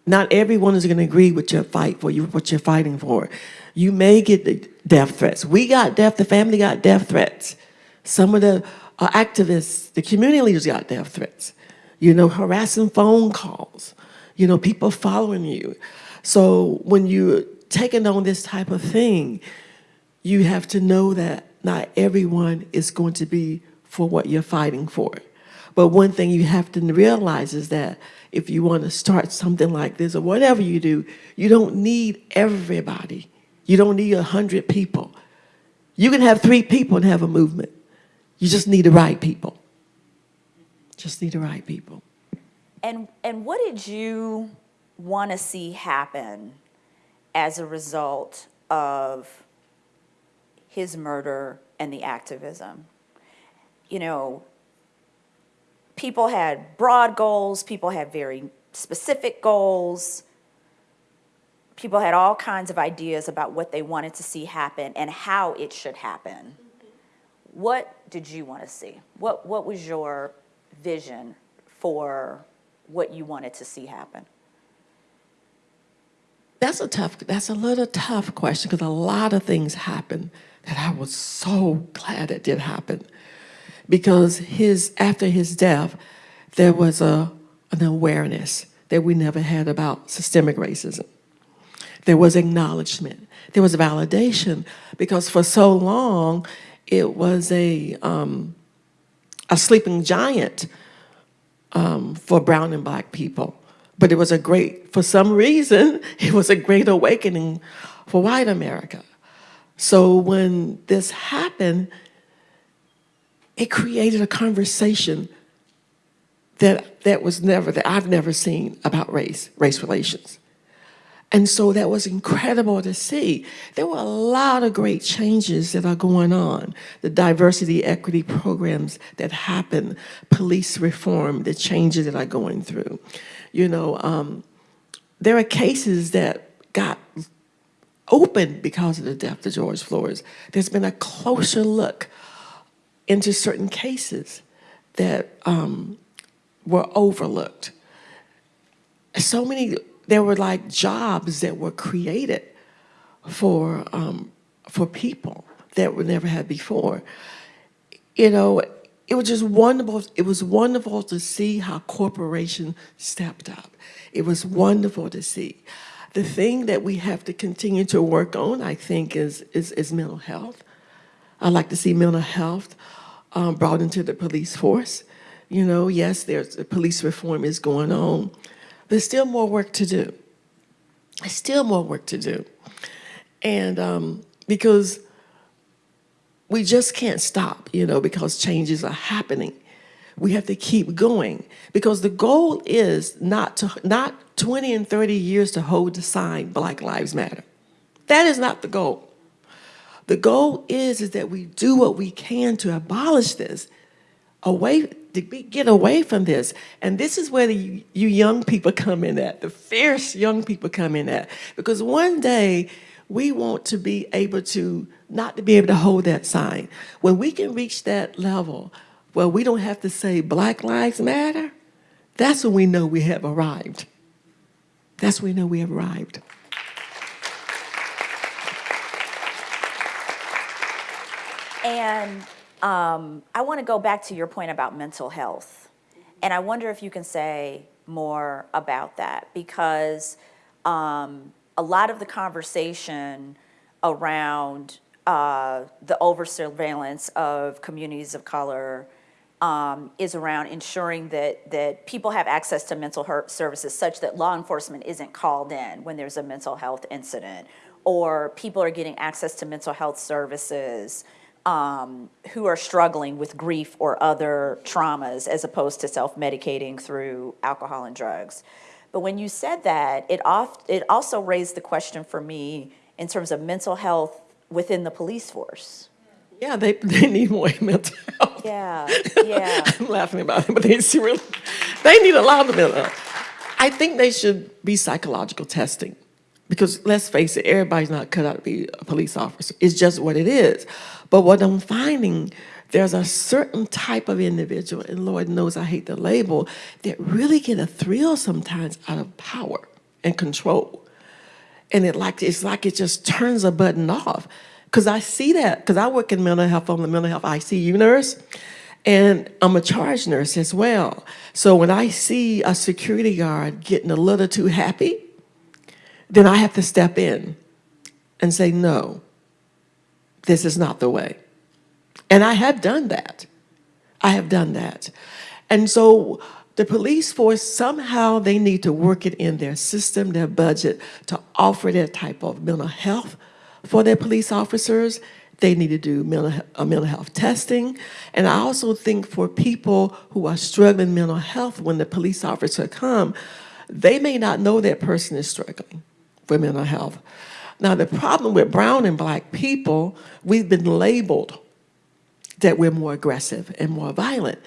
Not everyone is going to agree with your fight for you, what you're fighting for. You may get the death threats. We got death, the family got death threats. Some of the uh, activists, the community leaders got death threats. You know, harassing phone calls, you know, people following you. So when you're taking on this type of thing, you have to know that not everyone is going to be for what you're fighting for. But one thing you have to realize is that if you want to start something like this or whatever you do, you don't need everybody. You don't need a hundred people. You can have three people and have a movement. You just need the right people. Just need the right people. And, and what did you want to see happen as a result of his murder and the activism? You know, people had broad goals, people had very specific goals. People had all kinds of ideas about what they wanted to see happen and how it should happen. What did you want to see? What, what was your vision for what you wanted to see happen? That's a tough, that's a little tough question because a lot of things happened that I was so glad it did happen. Because his, after his death, there was a, an awareness that we never had about systemic racism. There was acknowledgement. There was validation because for so long, it was a, um, a sleeping giant um, for brown and black people. But it was a great, for some reason, it was a great awakening for white America. So when this happened, it created a conversation that, that was never, that I've never seen about race, race relations. And so that was incredible to see. There were a lot of great changes that are going on. The diversity, equity programs that happen, police reform, the changes that are going through. You know, um, there are cases that got open because of the death of George Floyd. There's been a closer look into certain cases that um, were overlooked. So many, there were like jobs that were created for, um, for people that were never had before. You know, it was just wonderful. It was wonderful to see how corporation stepped up. It was wonderful to see. The thing that we have to continue to work on, I think, is, is, is mental health. I like to see mental health um, brought into the police force. You know, yes, there's police reform is going on. There's still more work to do. There's still more work to do. And um, because we just can't stop, you know, because changes are happening. We have to keep going because the goal is not to not 20 and 30 years to hold the sign Black Lives Matter. That is not the goal. The goal is, is that we do what we can to abolish this, away, to be, get away from this. And this is where the, you young people come in at, the fierce young people come in at. Because one day, we want to be able to, not to be able to hold that sign. When we can reach that level where we don't have to say Black Lives Matter, that's when we know we have arrived. That's when we know we have arrived. And um, I want to go back to your point about mental health. And I wonder if you can say more about that because um, a lot of the conversation around uh, the over surveillance of communities of color um, is around ensuring that, that people have access to mental health services such that law enforcement isn't called in when there's a mental health incident, or people are getting access to mental health services um, who are struggling with grief or other traumas as opposed to self-medicating through alcohol and drugs. But when you said that, it, oft, it also raised the question for me in terms of mental health within the police force. Yeah, they, they need more mental health. Yeah, yeah. I'm laughing about it, but they really, they need a lot of mental health. I think they should be psychological testing. Because let's face it, everybody's not cut out to be a police officer. It's just what it is. But what I'm finding, there's a certain type of individual, and Lord knows I hate the label, that really get a thrill sometimes out of power and control. And it like it's like it just turns a button off. Cause I see that, cause I work in mental health, I'm a mental health ICU nurse, and I'm a charge nurse as well. So when I see a security guard getting a little too happy, then I have to step in and say, no, this is not the way. And I have done that. I have done that. And so the police force, somehow they need to work it in their system, their budget, to offer that type of mental health for their police officers. They need to do mental, uh, mental health testing. And I also think for people who are struggling mental health, when the police officer come, they may not know that person is struggling with mental health. Now, the problem with brown and black people, we've been labeled that we're more aggressive and more violent.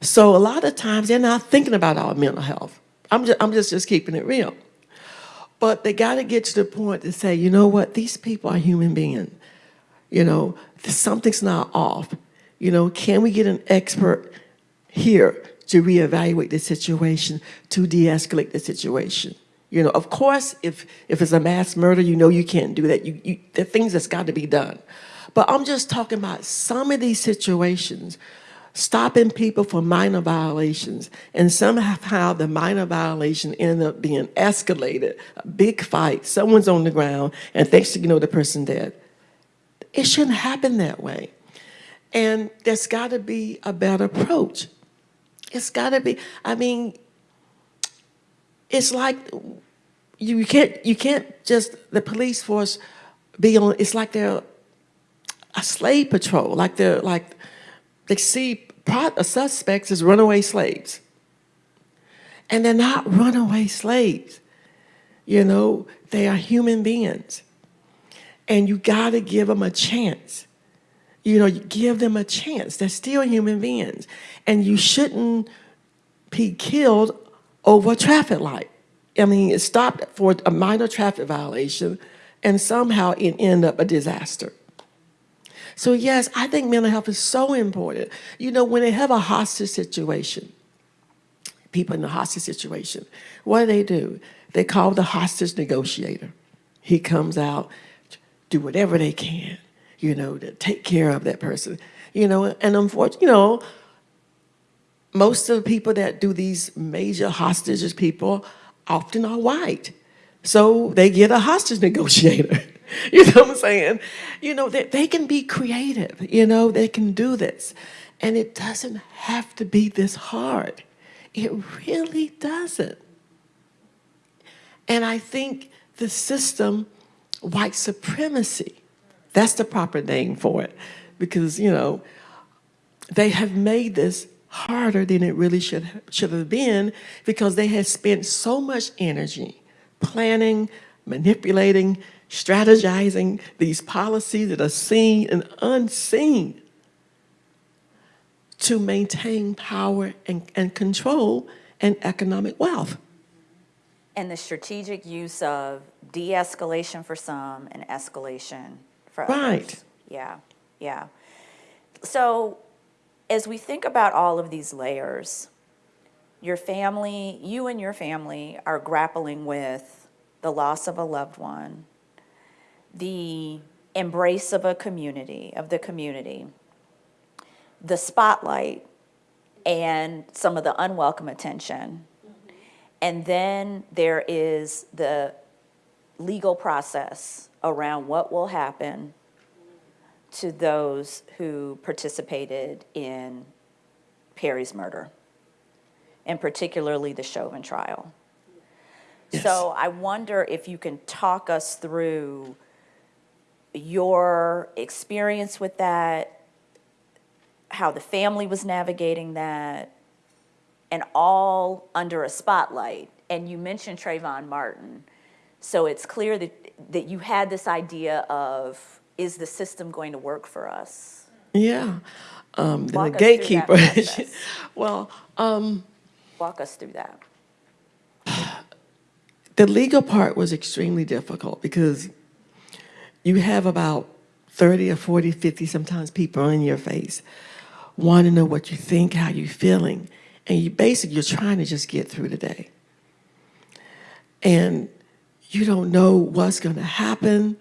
So a lot of times they're not thinking about our mental health. I'm just, I'm just, just keeping it real. But they got to get to the point to say, you know what, these people are human beings. You know, something's not off. You know, can we get an expert here to reevaluate the situation, to de-escalate the situation? You know, of course, if if it's a mass murder, you know you can't do that. You, you there are things that's got to be done. But I'm just talking about some of these situations, stopping people for minor violations, and somehow the minor violation ended up being escalated, a big fight, someone's on the ground, and thanks to you know the person dead. It shouldn't happen that way. And there's got to be a better approach. It's got to be, I mean, it's like you can't, you can't just, the police force be on, it's like they're a slave patrol, like they're like, they see suspects as runaway slaves. And they're not runaway slaves. You know, they are human beings. And you got to give them a chance. You know, you give them a chance. They're still human beings. And you shouldn't be killed over a traffic light. I mean, it stopped for a minor traffic violation and somehow it ended up a disaster. So yes, I think mental health is so important. You know, when they have a hostage situation, people in the hostage situation, what do they do? They call the hostage negotiator. He comes out, do whatever they can, you know, to take care of that person. You know, and unfortunately, you know, most of the people that do these major hostages people often are white. So they get a hostage negotiator. you know what I'm saying? You know, they, they can be creative, you know, they can do this. And it doesn't have to be this hard. It really doesn't. And I think the system, white supremacy, that's the proper name for it. Because, you know, they have made this harder than it really should, should have been because they had spent so much energy planning, manipulating, strategizing these policies that are seen and unseen to maintain power and, and control and economic wealth. And the strategic use of de-escalation for some and escalation for others. Right. Yeah, yeah. So as we think about all of these layers, your family, you and your family are grappling with the loss of a loved one, the embrace of a community, of the community, the spotlight, and some of the unwelcome attention. And then there is the legal process around what will happen to those who participated in Perry's murder, and particularly the Chauvin trial. Yes. So I wonder if you can talk us through your experience with that, how the family was navigating that, and all under a spotlight. And you mentioned Trayvon Martin. So it's clear that, that you had this idea of, is the system going to work for us? Yeah. Um, the gatekeeper. well, um, Walk us through that. the legal part was extremely difficult because you have about 30 or 40, 50 sometimes people in your face want to know what you think, how you're feeling. And you basically, you're trying to just get through the day. And you don't know what's going to happen.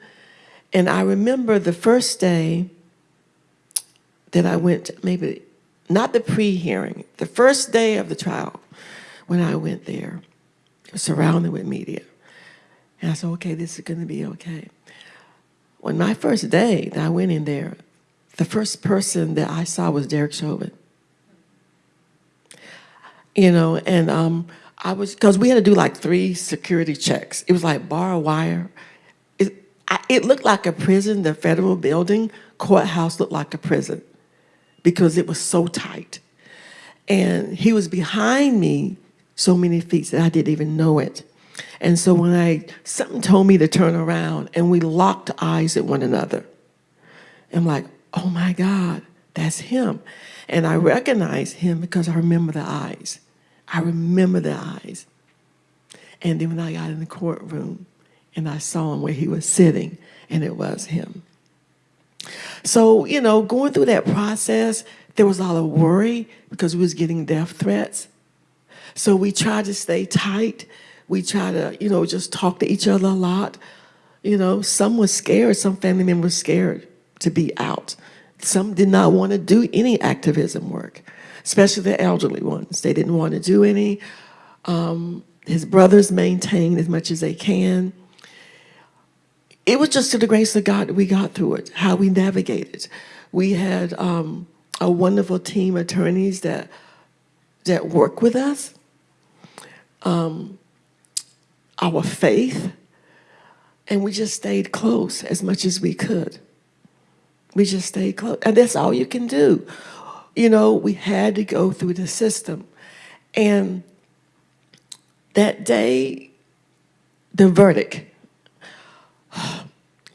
And I remember the first day that I went, maybe not the pre-hearing, the first day of the trial when I went there, surrounded with media. And I said, okay, this is going to be okay. When my first day that I went in there, the first person that I saw was Derek Chauvin. You know, and um, I was, because we had to do like three security checks. It was like barbed wire. It, I, it looked like a prison, the federal building, courthouse looked like a prison because it was so tight. And he was behind me so many feet that I didn't even know it. And so when I, something told me to turn around and we locked eyes at one another. I'm like, oh my God, that's him. And I recognize him because I remember the eyes. I remember the eyes. And then when I got in the courtroom and I saw him where he was sitting, and it was him. So, you know, going through that process, there was a lot of worry because we was getting death threats. So we tried to stay tight. We tried to, you know, just talk to each other a lot. You know, some was scared, some family members scared to be out. Some did not want to do any activism work, especially the elderly ones. They didn't want to do any. Um, his brothers maintained as much as they can. It was just to the grace of God that we got through it, how we navigated. We had um, a wonderful team of attorneys that that work with us. Um, our faith, and we just stayed close as much as we could. We just stayed close, and that's all you can do. You know, we had to go through the system, and that day, the verdict.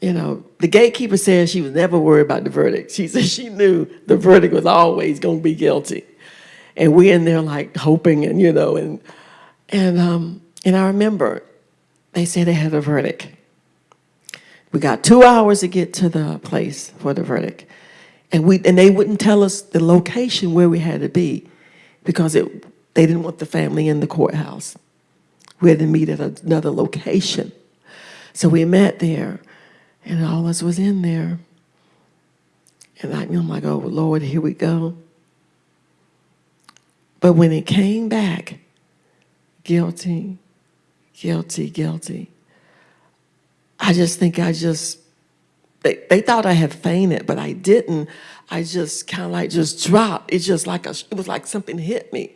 You know, the gatekeeper said she was never worried about the verdict. She said she knew the verdict was always going to be guilty, and we're in there like hoping, and you know, and and um, and I remember they said they had a verdict. We got two hours to get to the place for the verdict. And we and they wouldn't tell us the location where we had to be because it they didn't want the family in the courthouse. We had to meet at another location. So we met there and all us was in there. And I, I'm like, oh Lord, here we go. But when it came back, guilty, guilty, guilty. I just think I just, they, they thought I had fainted, but I didn't. I just kind of like just dropped. It's just like a, it was like something hit me.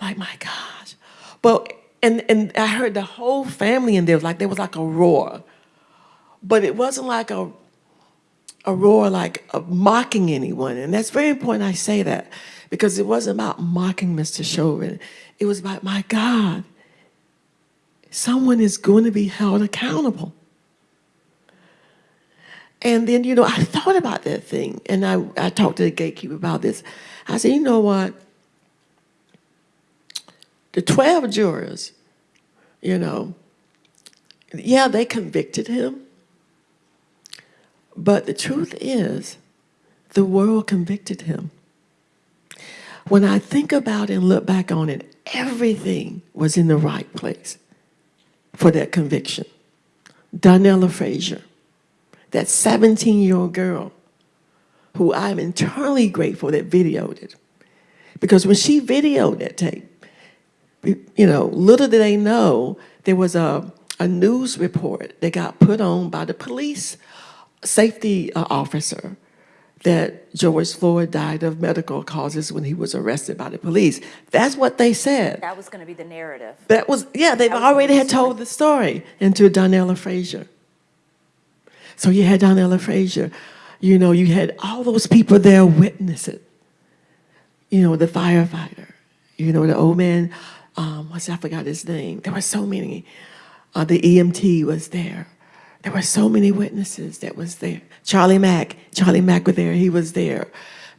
Like, my gosh. But, and, and I heard the whole family in there, like there was like a roar. But it wasn't like a, a roar like of mocking anyone. And that's very important I say that because it wasn't about mocking Mr. Chauvin. It was about, my God, someone is going to be held accountable. And then, you know, I thought about that thing and I, I talked to the gatekeeper about this. I said, you know what? The 12 jurors, you know, yeah, they convicted him. But the truth is, the world convicted him. When I think about and look back on it, everything was in the right place for that conviction. Darnella Frazier, that 17-year-old girl who I'm internally grateful that videoed it. Because when she videoed that tape, you know, little did they know there was a, a news report that got put on by the police safety uh, officer that George Floyd died of medical causes when he was arrested by the police. That's what they said. That was going to be the narrative. That was, yeah, they've That already had told the story into Darnella Frazier. So you had Darnella Frazier, you know, you had all those people there witness it. You know, the firefighter, you know, the old man, um, what's I forgot his name. There were so many. Uh, the EMT was there. There were so many witnesses that was there. Charlie Mack, Charlie Mack was there. He was there.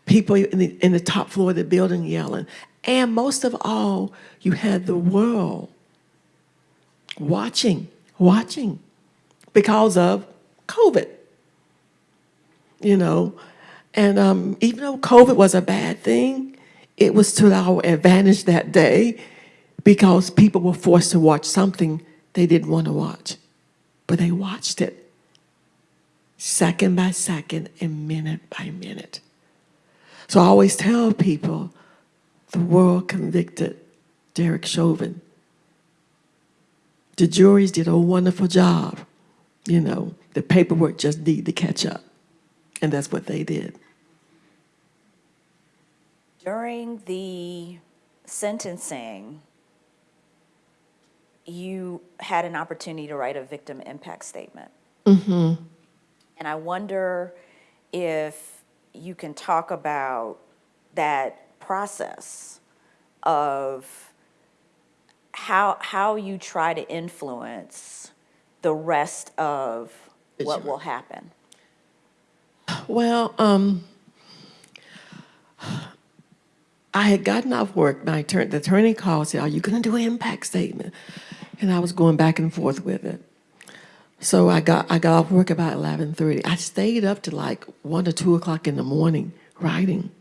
People in the, in the top floor of the building yelling. And most of all, you had the world watching, watching because of COVID. You know, and um, even though COVID was a bad thing, it was to our advantage that day because people were forced to watch something they didn't want to watch. But they watched it second by second and minute by minute. So I always tell people the world convicted Derek Chauvin. The juries did a wonderful job. You know, the paperwork just needed to catch up. And that's what they did. During the sentencing, you had an opportunity to write a victim impact statement. And I wonder if you can talk about that process of how, how you try to influence the rest of what will happen. Well, um, I had gotten off work. My attorney, the attorney called, and said, "Are you going to do an impact statement?" And I was going back and forth with it. So I got I got off work about eleven thirty. I stayed up to like one or two o'clock in the morning writing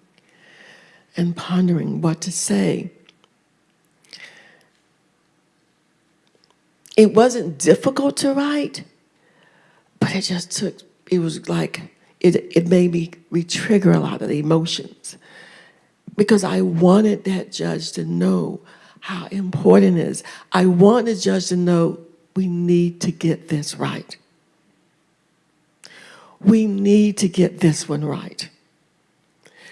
and pondering what to say. It wasn't difficult to write, but it just took. It was like it. It made me re-trigger a lot of the emotions because I wanted that judge to know how important it is. I want the judge to know we need to get this right. We need to get this one right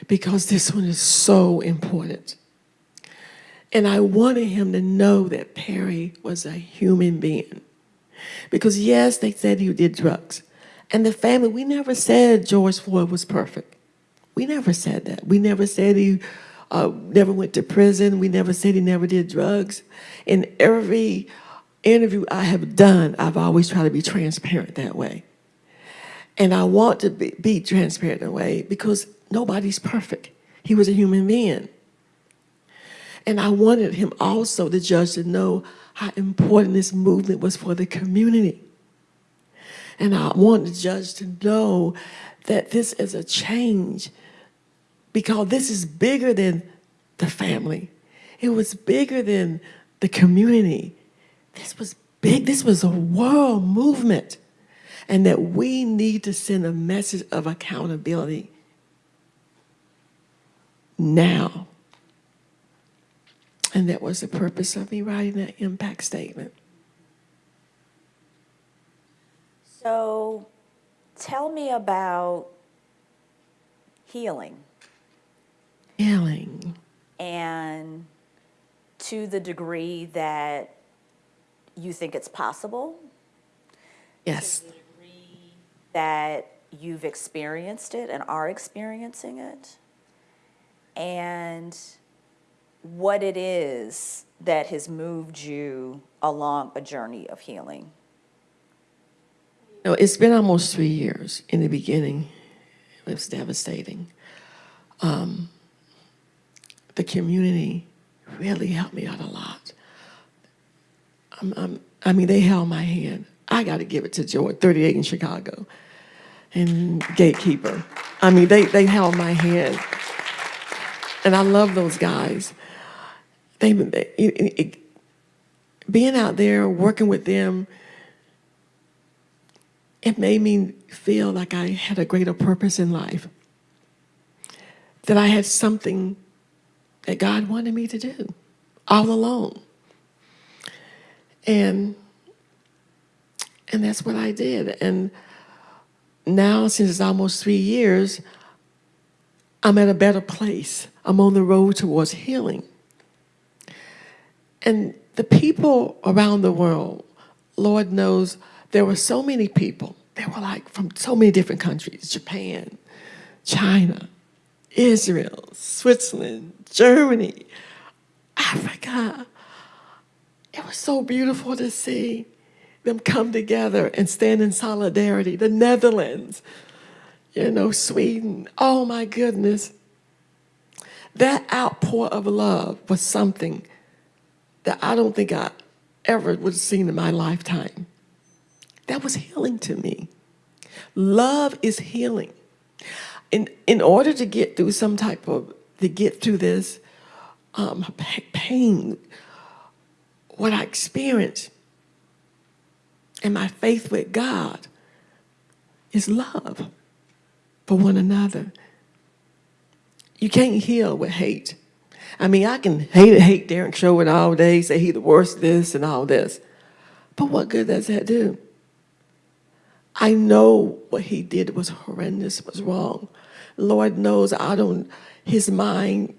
because this one is so important. And I wanted him to know that Perry was a human being. Because yes, they said he did drugs. And the family, we never said George Floyd was perfect. We never said that. We never said he uh, never went to prison. We never said he never did drugs. In every interview I have done, I've always tried to be transparent that way. And I want to be, be transparent in a way because nobody's perfect. He was a human being. And I wanted him also, the judge, to know how important this movement was for the community. And I want the judge to know that this is a change because this is bigger than the family. It was bigger than the community. This was big. This was a world movement. And that we need to send a message of accountability now. And that was the purpose of me writing that impact statement. So tell me about healing Healing. and to the degree that you think it's possible, Yes. that you've experienced it and are experiencing it, and what it is that has moved you along a journey of healing. No, it's been almost three years. In the beginning, it was devastating. Um, the community really helped me out a lot. I'm, I'm, I mean, they held my hand. I got to give it to George, 38 in Chicago, and Gatekeeper. I mean, they, they held my hand. And I love those guys. They, they it- it- being out there, working with them, it made me feel like I had a greater purpose in life. That I had something that God wanted me to do all alone. And and that's what I did. And now since it's almost three years, I'm at a better place. I'm on the road towards healing. And the people around the world, Lord knows, there were so many people. They were like from so many different countries Japan, China, Israel, Switzerland, Germany, Africa. It was so beautiful to see them come together and stand in solidarity. The Netherlands, you know, Sweden. Oh my goodness. That outpour of love was something that I don't think I ever would have seen in my lifetime. That was healing to me. Love is healing. In, in order to get through some type of, to get through this um, pain, what I experienced, and my faith with God is love for one another. You can't heal with hate. I mean, I can hate hate Derek Chauvin all day, say he the worst this and all this. But what good does that do? I know what he did was horrendous, was wrong. Lord knows I don't, his mind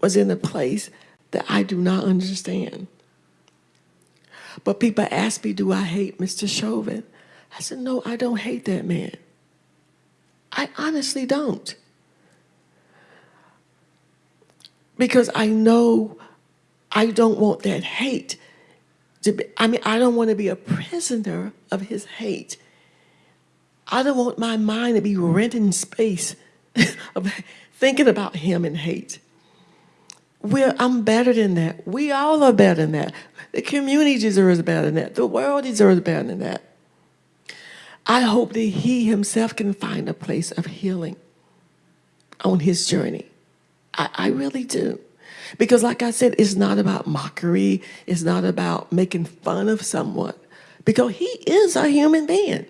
was in a place that I do not understand. But people ask me, do I hate Mr. Chauvin? I said, no, I don't hate that man. I honestly don't. Because I know I don't want that hate to be, I mean, I don't want to be a prisoner of his hate. I don't want my mind to be renting space of thinking about him in hate. We're, I'm better than that. We all are better than that. The community deserves better than that. The world deserves better than that. I hope that he himself can find a place of healing on his journey. I, I really do. Because, like I said, it's not about mockery, it's not about making fun of someone, because he is a human being.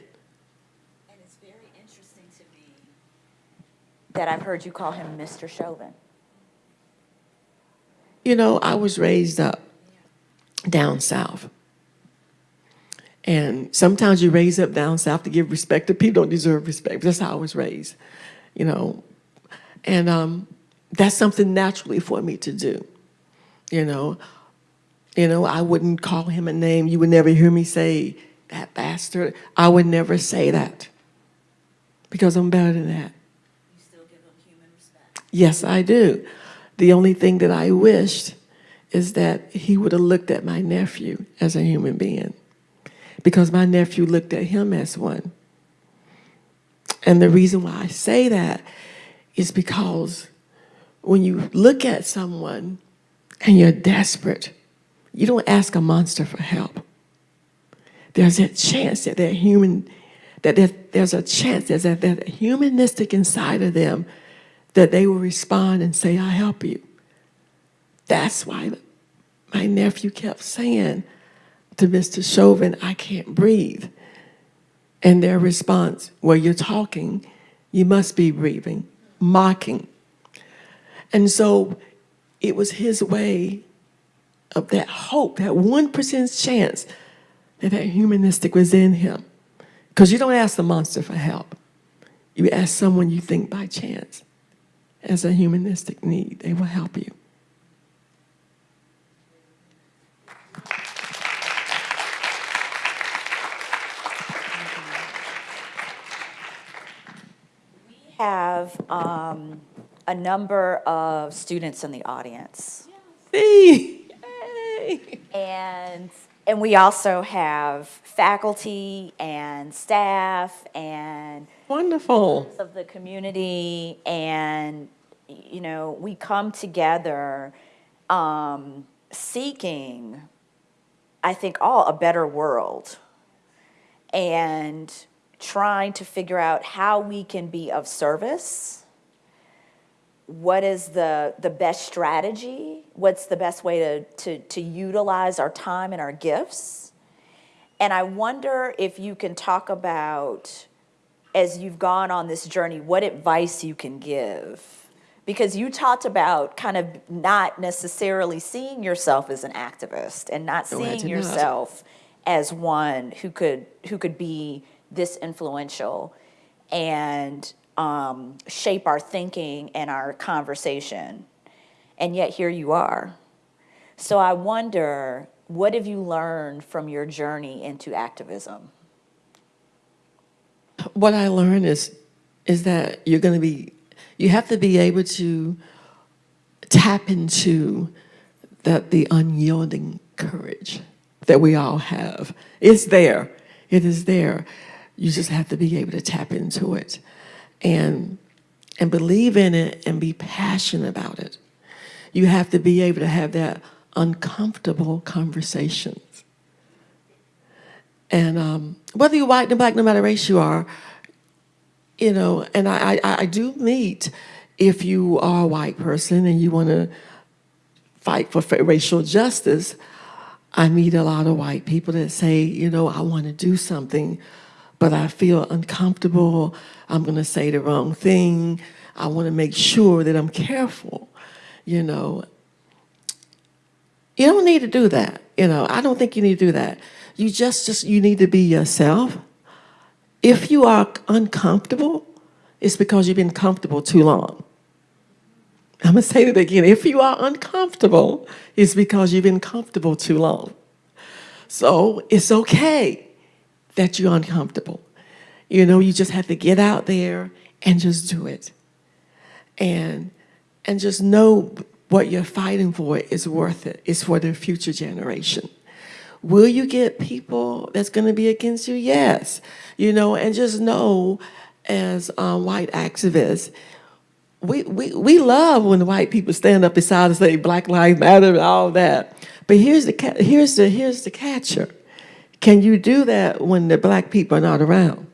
And it's very interesting to me that I've heard you call him Mr. Chauvin. You know, I was raised up down south. And sometimes you raise up down south to give respect to people don't deserve respect. That's how I was raised, you know. And um, that's something naturally for me to do, you know. You know, I wouldn't call him a name. You would never hear me say, that bastard. I would never say that because I'm better than that. You still give him human respect. Yes, I do. The only thing that I wished is that he would have looked at my nephew as a human being because my nephew looked at him as one. And the reason why I say that is because when you look at someone and you're desperate, you don't ask a monster for help. There's a chance that they're human, that there's a chance there's a, that humanistic inside of them that they will respond and say, I help you. That's why my nephew kept saying to Mr. Chauvin, I can't breathe. And their response, well, you're talking, you must be breathing, mocking. And so it was his way of that hope, that 1% chance that that humanistic was in him. Because you don't ask the monster for help. You ask someone you think by chance as a humanistic need, they will help you. We have um, a number of students in the audience. Yay! And, and we also have faculty and staff and Wonderful. of the community and, you know, we come together um, seeking, I think, all a better world and trying to figure out how we can be of service. What is the, the best strategy? What's the best way to, to, to utilize our time and our gifts? And I wonder if you can talk about as you've gone on this journey, what advice you can give. Because you talked about kind of not necessarily seeing yourself as an activist and not No, seeing not. yourself as one who could who could be this influential and um, shape our thinking and our conversation. And yet here you are. So I wonder, what have you learned from your journey into activism? What I learned is, is that you're going to be, you have to be able to tap into that the unyielding courage that we all have. It's there. It is there. You just have to be able to tap into it and, and believe in it and be passionate about it. You have to be able to have that uncomfortable conversations. And um, whether you're white or black, no matter race you are, you know, and I, I, I do meet if you are a white person and you want to fight for racial justice, I meet a lot of white people that say, you know, I want to do something, but I feel uncomfortable. I'm going to say the wrong thing. I want to make sure that I'm careful, you know. You don't need to do that. You know, I don't think you need to do that. You just, just, you need to be yourself. If you are uncomfortable, it's because you've been comfortable too long. I'm gonna say that again. If you are uncomfortable, it's because you've been comfortable too long. So it's okay that you're uncomfortable. You know, you just have to get out there and just do it. And and just know what you're fighting for is worth it. It's for the future generation. Will you get people that's going to be against you? Yes. You know, and just know as um, white activists, we, we, we love when the white people stand up beside us and say Black Lives Matter and all that. But here's the, here's the, here's the catcher. Can you do that when the black people are not around?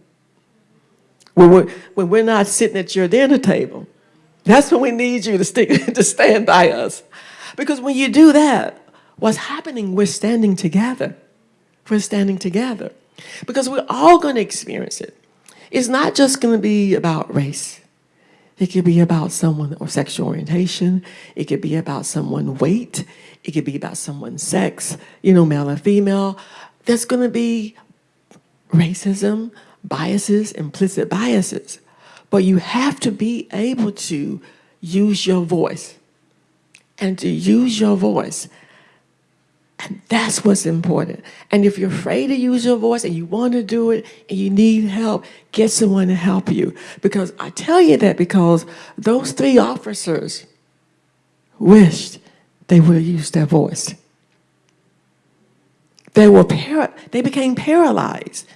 When we're, when we're not sitting at your dinner table? That's when we need you to, stick, to stand by us. Because when you do that, what's happening, we're standing together. We're standing together. Because we're all going to experience it. It's not just going to be about race. It could be about someone or sexual orientation. It could be about someone weight. It could be about someone's sex, you know, male or female. There's going to be racism, biases, implicit biases. But you have to be able to use your voice. And to use your voice, and that's what's important. And if you're afraid to use your voice and you want to do it and you need help, get someone to help you. Because I tell you that because those three officers wished they would have used their voice. They were par- they became paralyzed.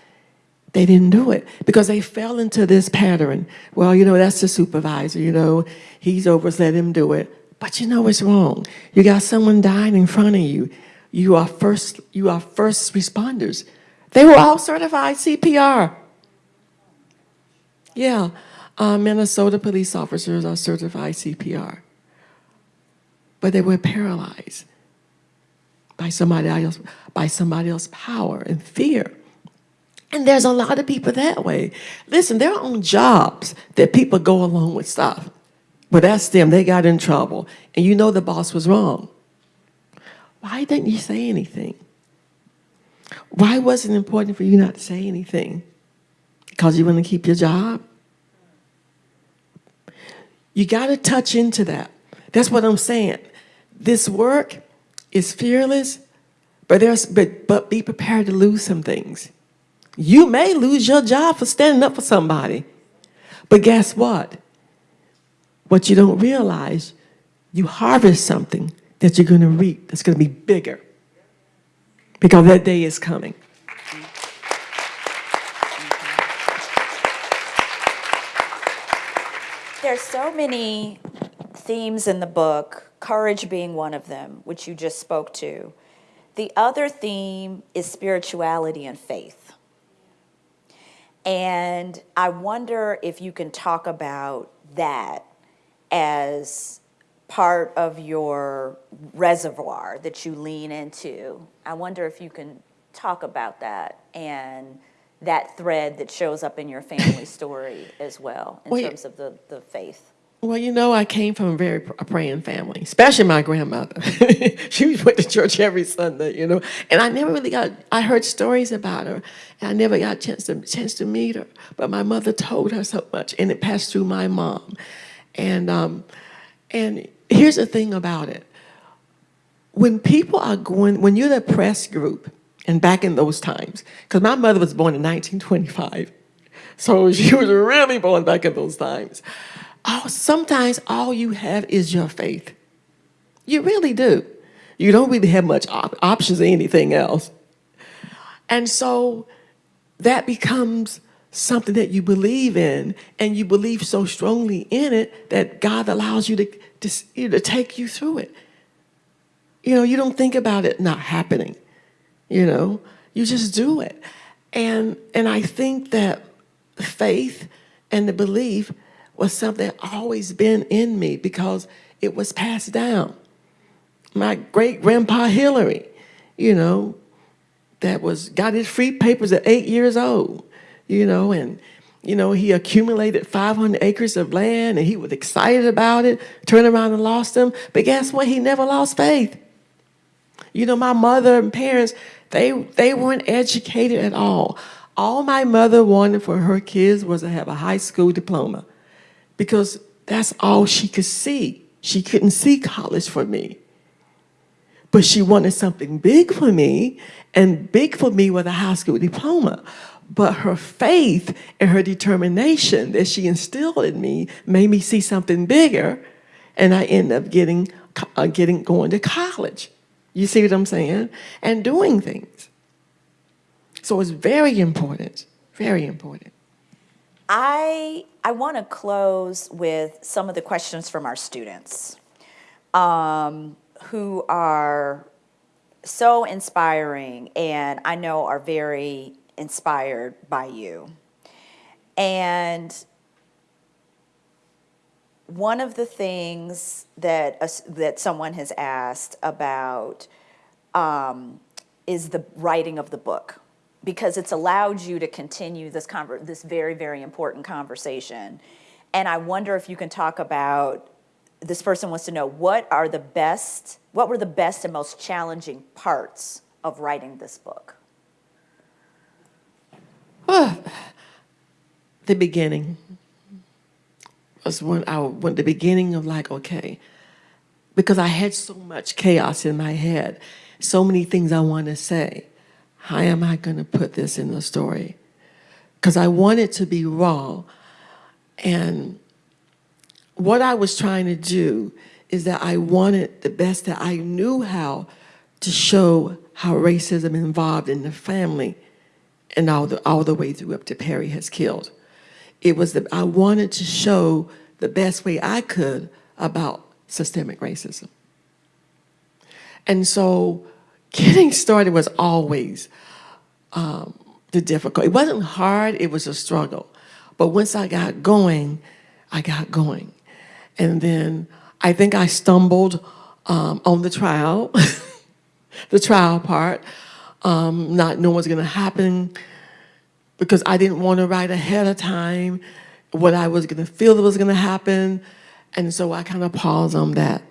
They didn't do it because they fell into this pattern. Well, you know, that's the supervisor, you know, he's over, let him do it. But you know it's wrong. You got someone dying in front of you. You are first, you are first responders. They were all certified CPR. Yeah, uh, Minnesota police officers are certified CPR. But they were paralyzed by somebody else, by somebody else's power and fear. And there's a lot of people that way. Listen, there are on jobs that people go along with stuff. But that's them, they got in trouble. And you know the boss was wrong. Why didn't you say anything? Why was it important for you not to say anything? Because you want to keep your job? You got to touch into that. That's what I'm saying. This work is fearless, but there's but but be prepared to lose some things. You may lose your job for standing up for somebody. But guess what? What you don't realize, you harvest something that you're going to reap that's going to be bigger. Because that day is coming. There's so many themes in the book, courage being one of them, which you just spoke to. The other theme is spirituality and faith. And I wonder if you can talk about that as part of your reservoir that you lean into. I wonder if you can talk about that and that thread that shows up in your family story as well in Well, terms of the, the faith. Well, you know, I came from a very pr- a praying family, especially my grandmother. she went to church every Sunday, you know, and I never really got, I heard stories about her, and I never got a chance to, chance to meet her, but my mother told her so much, and it passed through my mom. And, um, and here's the thing about it. When people are going, when you're the press group, and back in those times, because my mother was born in 1925, so she was really born back in those times. Oh, sometimes all you have is your faith. You really do. You don't really have much op- options or anything else. And so that becomes something that you believe in, and you believe so strongly in it that God allows you to, to, you know, to take you through it. You know, you don't think about it not happening. You know, you just do it. And and I think that faith and the belief was something that always been in me because it was passed down. My great grandpa Hillery, you know, that was got his free papers at eight years old, you know, and you know, he accumulated 500 acres of land and he was excited about it, turned around and lost them. But guess what? He never lost faith. You know, my mother and parents, they they weren't educated at all. All my mother wanted for her kids was to have a high school diploma because that's all she could see. She couldn't see college for me. But she wanted something big for me, and big for me was a high school diploma. But her faith and her determination that she instilled in me made me see something bigger, and I ended up getting, uh, getting going to college. You see what I'm saying? And doing things. So it's very important, very important. I, I want to close with some of the questions from our students um, who are so inspiring and I know are very inspired by you. And one of the things that, us- that someone has asked about um, is the writing of the book. Because it's allowed you to continue this conver- this very very important conversation. And i wonder if you can talk about this person wants to know what are the best what were the best and most challenging parts of writing this book the beginning was when I when the beginning of like okay, because I had so much chaos in my head, so many things I want to say. How am I going to put this in the story? Because I want it to be raw, and what I was trying to do is that I wanted the best that I knew how to show how racism involved in the family and all the all the way through up to Perry has killed. It was that I wanted to show the best way I could about systemic racism. And so getting started was always um, the difficult. It wasn't hard, it was a struggle. But once I got going, I got going. And then I think I stumbled um, on the trial, the trial part, um, not knowing what's going to happen because I didn't want to write ahead of time what I was going to feel that was going to happen. And so I kind of paused on that.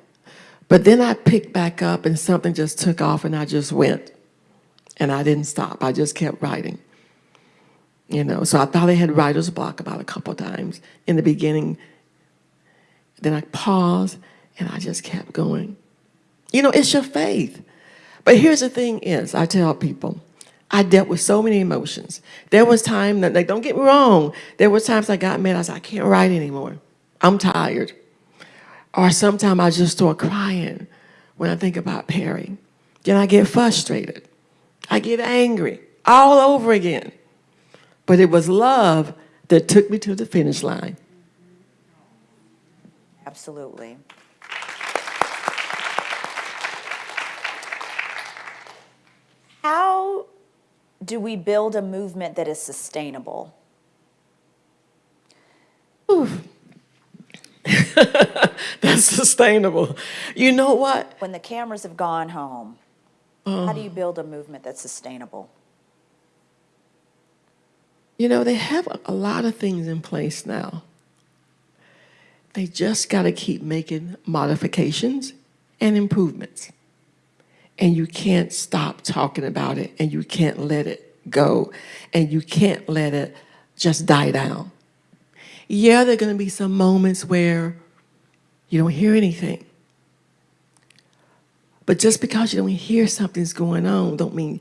But then I picked back up and something just took off and I just went. And I didn't stop. I just kept writing. You know, so I thought I had writer's block about a couple times in the beginning. Then I paused and I just kept going. You know, it's your faith. But here's the thing is, I tell people, I dealt with so many emotions. There was time that, like, don't get me wrong, there was times I got mad, I said, I can't write anymore. I'm tired. Or sometimes I just start crying when I think about Perry. Then I get frustrated. I get angry all over again. But it was love that took me to the finish line. absolutely how do we build a movement that is sustainable That's sustainable. You know what? when the cameras have gone home how do you oh. build a movement that's sustainable You know, they have a- a lot of things in place now. They just got to keep making modifications and improvements. And you can't stop talking about it and you can't let it go and you can't let it just die down. Yeah, there are going to be some moments where you don't hear anything. But just because you don't hear something's going on don't mean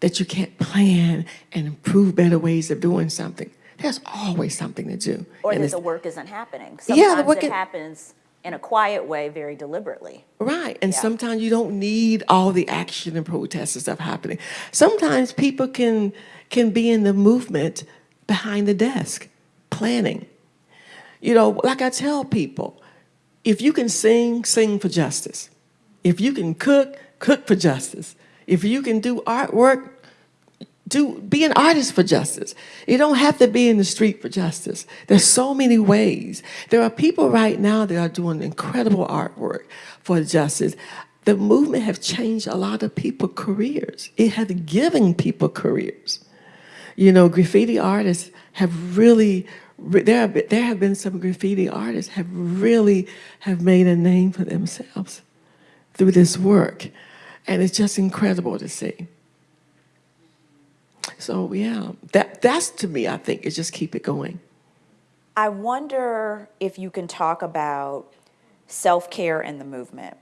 that you can't plan and improve better ways of doing something. There's always something to do. or And that the work isn't happening Yeah, the sometimes work it happens in a quiet way, very deliberately. Right. And Yeah. sometimes you don't need all the action and protest and stuff happening. Sometimes people can can be in the movement behind the desk, planning. You know, like I tell people, if you can sing, sing for justice. If you can cook, cook for justice. If you can do artwork, do be an artist for justice. You don't have to be in the street for justice. There's so many ways. There are people right now that are doing incredible artwork for justice. The movement have changed a lot of people's careers. It has given people careers. You know, graffiti artists have really there have been, there have been some graffiti artists have really have made a name for themselves through this work, and it's just incredible to see. So yeah, that that's to me, I think, is just keep it going. I wonder if you can talk about self-care in the movement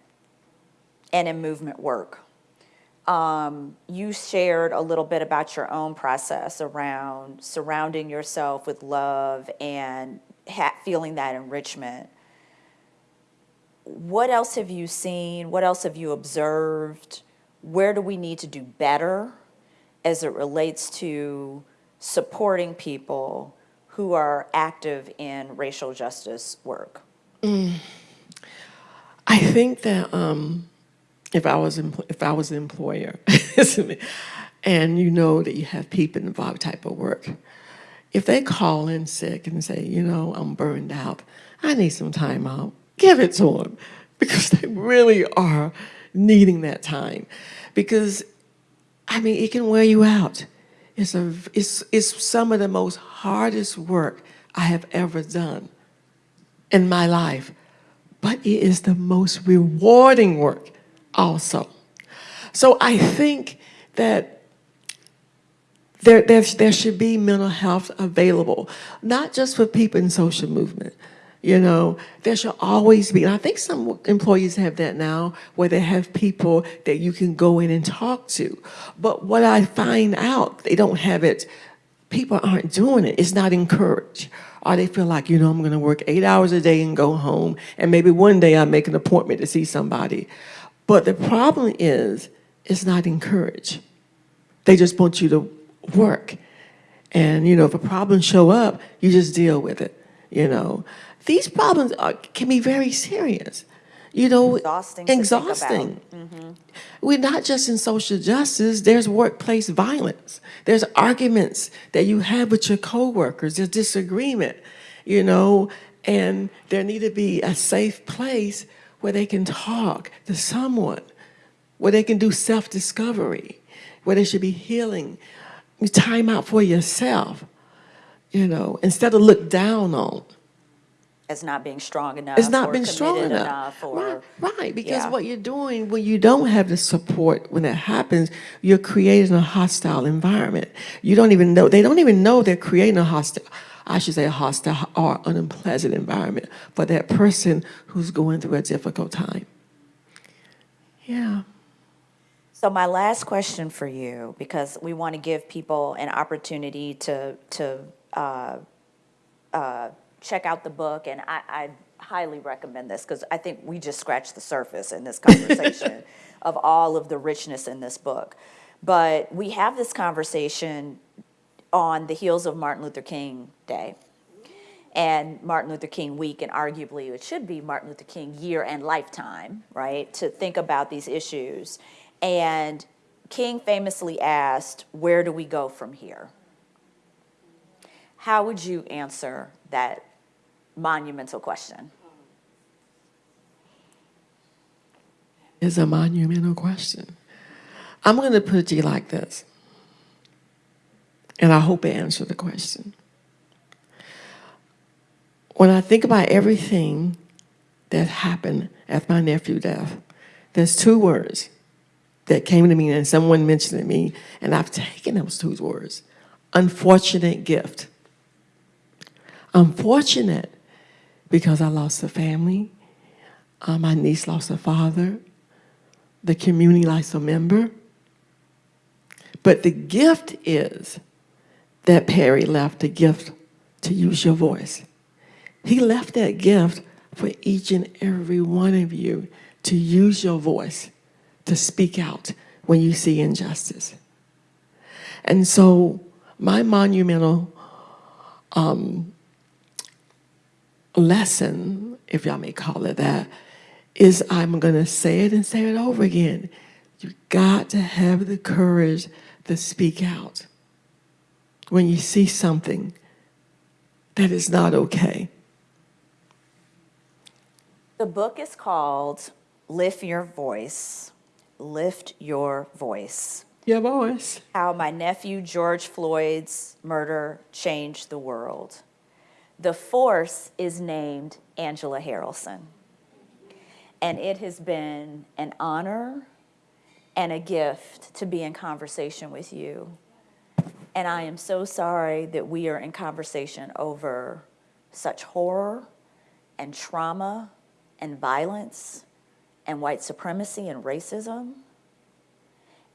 and in movement work. Um, you shared a little bit about your own process around surrounding yourself with love and feeling that enrichment. What else have you seen? What else have you observed? Where do we need to do better as it relates to supporting people who are active in racial justice work? I think that um, if I was if I was an employer, and you know that you have people involved type of work, if they call in sick and say, you know, I'm burned out, I need some time out, give it to them because they really are needing that time, because I mean it can wear you out. It's a it's it's some of the most hardest work I have ever done in my life but it is the most rewarding work also. So I think that there, there, there should be mental health available, not just for people in social movement. You know, there should always be, and I think some employees have that now, where they have people that you can go in and talk to. But what I find out, they don't have it people aren't doing it. It's not encouraged. Or they feel like, you know, I'm going to work eight hours a day and go home, and maybe one day I make an appointment to see somebody. But the problem is, it's not encouraged. They just want you to work. And, you know, if a problem show up, you just deal with it, you know. These problems are, can be very serious. You know, Exhausting to think about. exhausting. Mm-hmm. We're not just in social justice, there's workplace violence. There's arguments that you have with your coworkers, there's disagreement, you know, and there need to be a safe place where they can talk to someone, where they can do self-discovery, where they should be healing, time out for yourself, you know, instead of look down on. As not being strong enough. It's not been strong committed enough. or, right, right, because yeah. what you're doing when you don't have the support when it happens, you're creating a hostile environment. You don't even know, they don't even know they're creating a hostile, I should say a hostile or an unpleasant environment for that person who's going through a difficult time. Yeah. So my last question for you, because we want to give people an opportunity to, to uh, uh, check out the book, and I, I highly recommend this, because I think we just scratched the surface in this conversation of all of the richness in this book. But we have this conversation on the heels of Martin Luther King Day and Martin Luther King week, and arguably it should be Martin Luther King year and lifetime, right, to think about these issues. And King famously asked, Where do we go from here? How would you answer that monumental question? It's a monumental question. I'm going to put you like this, and I hope it answers the question. When I think about everything that happened at my nephew's death, there's two words that came to me, and someone mentioned to me, and I've taken those two words unfortunate gift. Unfortunate because I lost a family, uh, my niece lost a father, the community lost a member. But the gift is that Perry left the gift to use your voice. He left that gift for each and every one of you to use your voice to speak out when you see injustice. And so, my monumental um, lesson, if y'all may call it that, is I'm going to say it and say it over again. You got to have the courage to speak out when you see something that is not okay. The book is called Lift Your Voice. Lift Your Voice. Your voice. How My Nephew George Floyd's Murder Changed the World. The force is named Angela Harrelson. And it has been an honor and a gift to be in conversation with you. And I am so sorry that we are in conversation over such horror and trauma and violence and white supremacy and racism.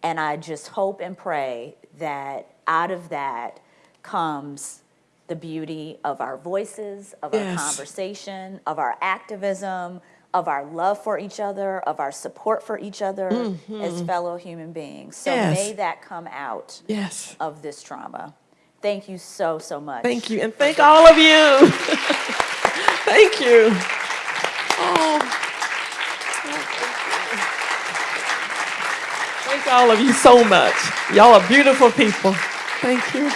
And I just hope and pray that out of that comes the beauty of our voices, of our conversation, of our activism, of our love for each other, of our support for each other mm-hmm. as fellow human beings. So Yes. may that come out Yes. of this trauma. Thank you so, so much. Thank you. And thank all of you. thank you. Oh. Thank all of you so much. Y'all are beautiful people. Thank you.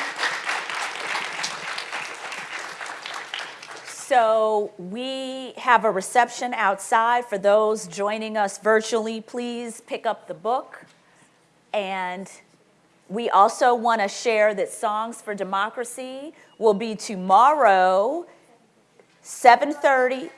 So we have a reception outside. For those joining us virtually, please pick up the book. And we also want to share that Songs for Democracy will be tomorrow, 7:30.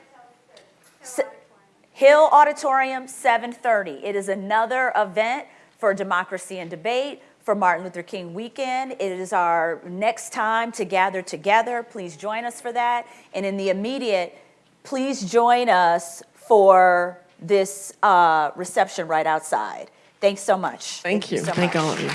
Hill Auditorium, 7:30. It is another event for democracy and debate for Martin Luther King weekend. It is our next time to gather together. Please join us for that. And in the immediate, please join us for this uh, reception right outside. Thanks so much. Thank you. so Thank much. all of you.